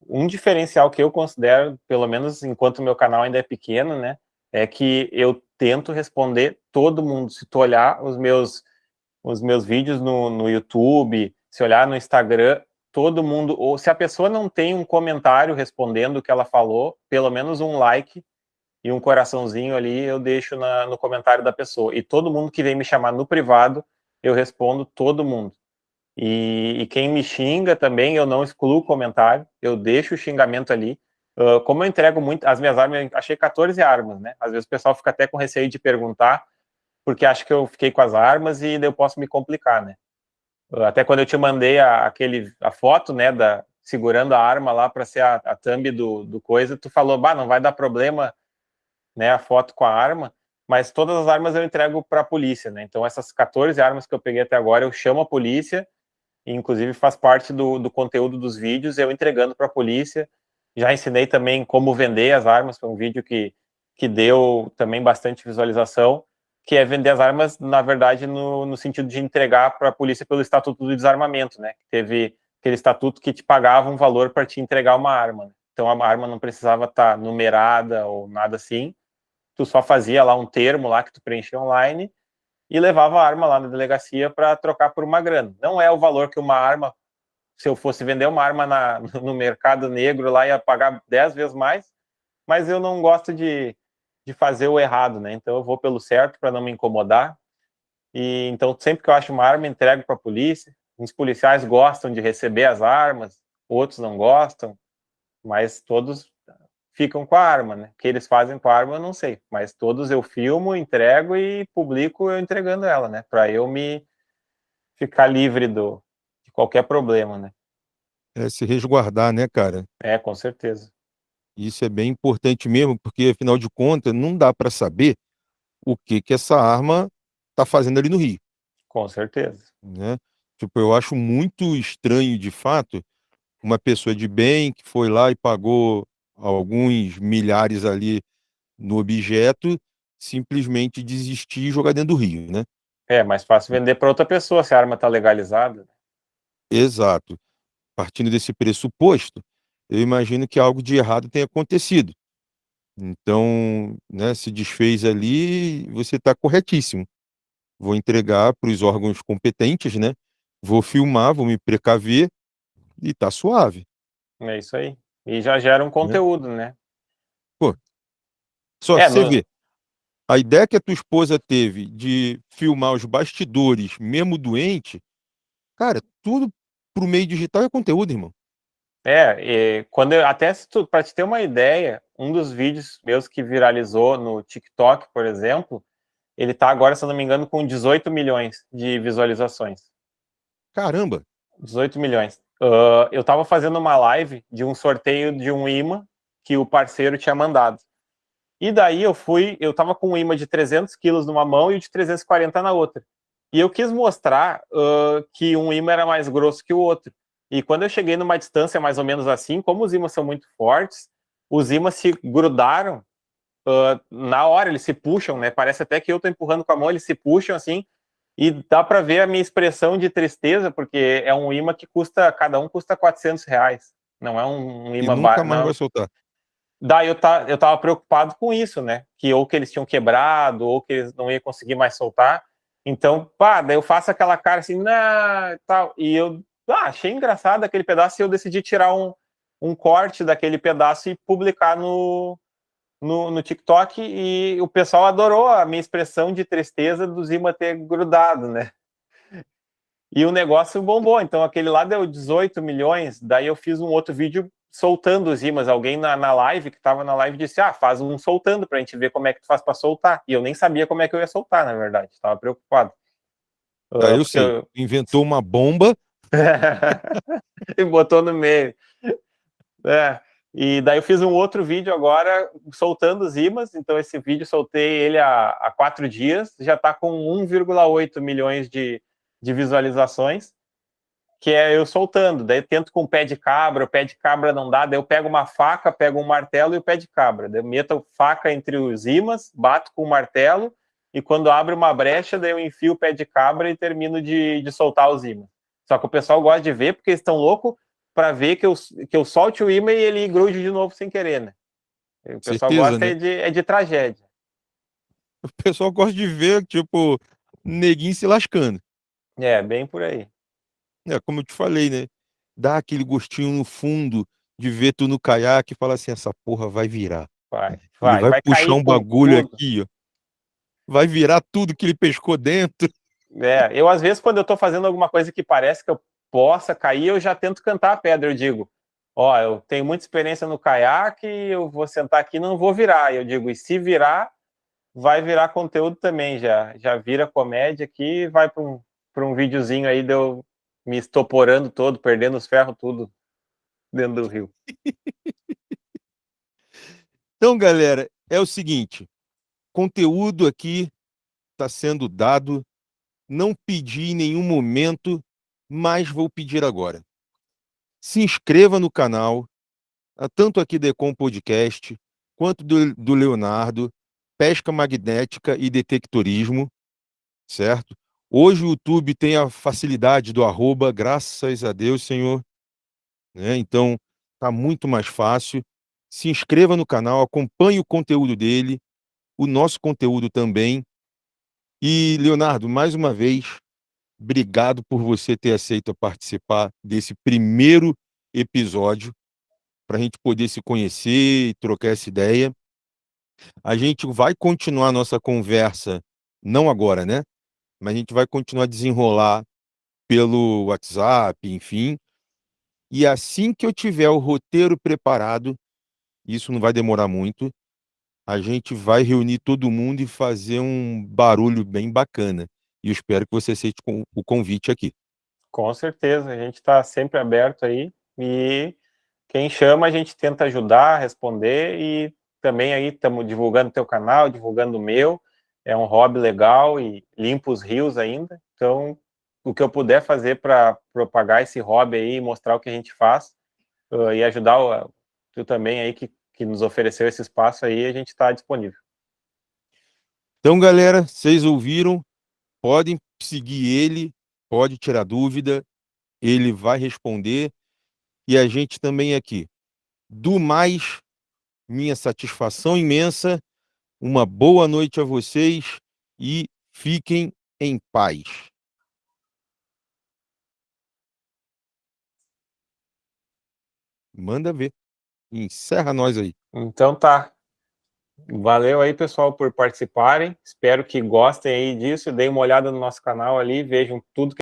Um diferencial que eu considero, pelo menos enquanto meu canal ainda é pequeno, né, é que eu tento responder todo mundo. Se tu olhar os meus os meus vídeos no, no YouTube, se olhar no Instagram, todo mundo, ou se a pessoa não tem um comentário respondendo o que ela falou, pelo menos um like e um coraçãozinho ali eu deixo na, no comentário da pessoa. E todo mundo que vem me chamar no privado, eu respondo todo mundo. E, e quem me xinga também, eu não excluo o comentário, eu deixo o xingamento ali. Uh, como eu entrego muito, as minhas armas, achei 14 armas, né? Às vezes o pessoal fica até com receio de perguntar, porque acha que eu fiquei com as armas e eu posso me complicar, né? Até quando eu te mandei a, aquele, a foto, né, da, segurando a arma lá para ser a, a thumb do, do coisa, tu falou, bah, não vai dar problema, né, a foto com a arma, mas todas as armas eu entrego para a polícia, né? Então essas 14 armas que eu peguei até agora, eu chamo a polícia, e inclusive faz parte do, do conteúdo dos vídeos, eu entregando para a polícia. Já ensinei também como vender as armas, foi um vídeo que, que deu também bastante visualização que é vender as armas, na verdade, no, no sentido de entregar para a polícia pelo Estatuto do Desarmamento, né? Teve aquele estatuto que te pagava um valor para te entregar uma arma. Né? Então a arma não precisava estar tá numerada ou nada assim. Tu só fazia lá um termo lá que tu preenchia online e levava a arma lá na delegacia para trocar por uma grana. Não é o valor que uma arma, se eu fosse vender uma arma na, no mercado negro lá, ia pagar 10 vezes mais, mas eu não gosto de, de fazer o errado, né? Então eu vou pelo certo para não me incomodar. E então sempre que eu acho uma arma, entrego para a polícia. Os policiais gostam de receber as armas, outros não gostam, mas todos ficam com a arma, né? O que eles fazem com a arma eu não sei, mas todos eu filmo, entrego e publico eu entregando ela, né? Para eu me ficar livre do de qualquer problema, né? É se resguardar, né, cara? É, com certeza. Isso é bem importante mesmo, porque afinal de contas não dá para saber o que que essa arma está fazendo ali no Rio. Com certeza. Né? Tipo, eu acho muito estranho, de fato, uma pessoa de bem que foi lá e pagou alguns milhares ali no objeto, simplesmente desistir e jogar dentro do rio, né? É, mais fácil vender para outra pessoa se a arma está legalizada. Exato. Partindo desse pressuposto, eu imagino que algo de errado tenha acontecido. Então, né, se desfez ali, você está corretíssimo. Vou entregar para os órgãos competentes, né? Vou filmar, vou me precaver e tá suave. É isso aí. E já gera um né? conteúdo, né? né? Pô, só é, você no... vê. A ideia que a tua esposa teve de filmar os bastidores, mesmo doente, cara, tudo pro meio digital é conteúdo, irmão. É, quando eu, até para te ter uma ideia, um dos vídeos meus que viralizou no TikTok, por exemplo, ele tá agora, se eu não me engano, com 18 milhões de visualizações. Caramba! 18 milhões. Uh, eu estava fazendo uma live de um sorteio de um imã que o parceiro tinha mandado. E daí eu fui, eu estava com um imã de 300 quilos numa mão e o de 340 na outra. E eu quis mostrar uh, que um imã era mais grosso que o outro. E quando eu cheguei numa distância mais ou menos assim, como os ímãs são muito fortes, os ímãs se grudaram uh, na hora, eles se puxam, né? Parece até que eu tô empurrando com a mão, eles se puxam assim, e dá para ver a minha expressão de tristeza, porque é um imã que custa, cada um custa 400 reais. Não é um, imã barato. nunca mais não. vai soltar. Daí eu, tá, eu tava preocupado com isso, né? Que ou que eles tinham quebrado, ou que eles não iam conseguir mais soltar. Então, pá, daí eu faço aquela cara assim, nah, tal, e eu ah, achei engraçado aquele pedaço e eu decidi tirar um, um corte daquele pedaço e publicar no, no, no, TikTok e o pessoal adorou a minha expressão de tristeza do Zima ter grudado, né? E o negócio bombou, então aquele lá deu 18 milhões, daí eu fiz um outro vídeo soltando os imãs, alguém na, na live, que estava na live, disse, ah, faz um soltando para a gente ver como é que tu faz para soltar, e eu nem sabia como é que eu ia soltar, na verdade, estava preocupado. Aí eu sei, eu... inventou uma bomba e botou no meio. É. E daí eu fiz um outro vídeo agora soltando os imãs, então esse vídeo soltei ele há, há quatro dias, já está com 1,8 milhões de, de visualizações, que é eu soltando, daí eu tento com o pé de cabra, o pé de cabra não dá, daí eu pego uma faca, pego um martelo e o pé de cabra, daí eu meto faca entre os imãs, bato com o martelo, e quando abre uma brecha, daí eu enfio o pé de cabra e termino de, de soltar os imãs. Só que o pessoal gosta de ver porque eles estão loucos para ver que eu, que eu solte o imã e ele grude de novo sem querer, né? O pessoal Certeza, gosta né? é, de, é de tragédia. O pessoal gosta de ver, tipo, neguinho se lascando. É, bem por aí. É, como eu te falei, né? Dá aquele gostinho no fundo de ver tu no caiaque e falar assim, essa porra vai virar. Vai, vai. Ele vai, vai puxar um bagulho aqui, ó. Vai virar tudo que ele pescou dentro. É, eu às vezes quando eu estou fazendo alguma coisa que parece que eu possa cair, eu já tento cantar a pedra, eu digo, ó, eu tenho muita experiência no caiaque, eu vou sentar aqui não vou virar, eu digo, e se virar, vai virar conteúdo também, já, já vira comédia aqui, vai para um, um videozinho aí de eu me estoporando todo, perdendo os ferros tudo dentro do rio. Então, galera, é o seguinte, conteúdo aqui está sendo dado não pedi em nenhum momento, mas vou pedir agora. Se inscreva no canal, ah, tanto aqui do Ecom Podcast, quanto do, do Leonardo, Pesca Magnética e Detectorismo, certo? Hoje o YouTube tem a facilidade do arroba, graças a Deus, Senhor. Né? Então, tá muito mais fácil. Se inscreva no canal, acompanhe o conteúdo dele, o nosso conteúdo também. E, Leonardo, mais uma vez, obrigado por você ter aceito participar desse primeiro episódio, para a gente poder se conhecer e trocar essa ideia. A gente vai continuar nossa conversa, não agora, né? Mas a gente vai continuar a desenrolar pelo WhatsApp, enfim. E assim que eu tiver o roteiro preparado, isso não vai demorar muito, a gente vai reunir todo mundo e fazer um barulho bem bacana. E eu espero que você aceite o convite aqui. Com certeza, a gente está sempre aberto aí e quem chama a gente tenta ajudar, responder e também aí estamos divulgando o teu canal, divulgando o meu, é um hobby legal e limpa os rios ainda, então o que eu puder fazer para propagar esse hobby aí, mostrar o que a gente faz uh, e ajudar o, tu também aí que que nos ofereceu esse espaço aí, a gente está disponível. Então, galera, vocês ouviram, podem seguir ele, pode tirar dúvida, ele vai responder, e a gente também aqui. Do mais, minha satisfação imensa, uma boa noite a vocês e fiquem em paz. Manda ver. Encerra nós aí. Então tá. Valeu aí, pessoal, por participarem. Espero que gostem aí disso. Deem uma olhada no nosso canal ali, vejam tudo que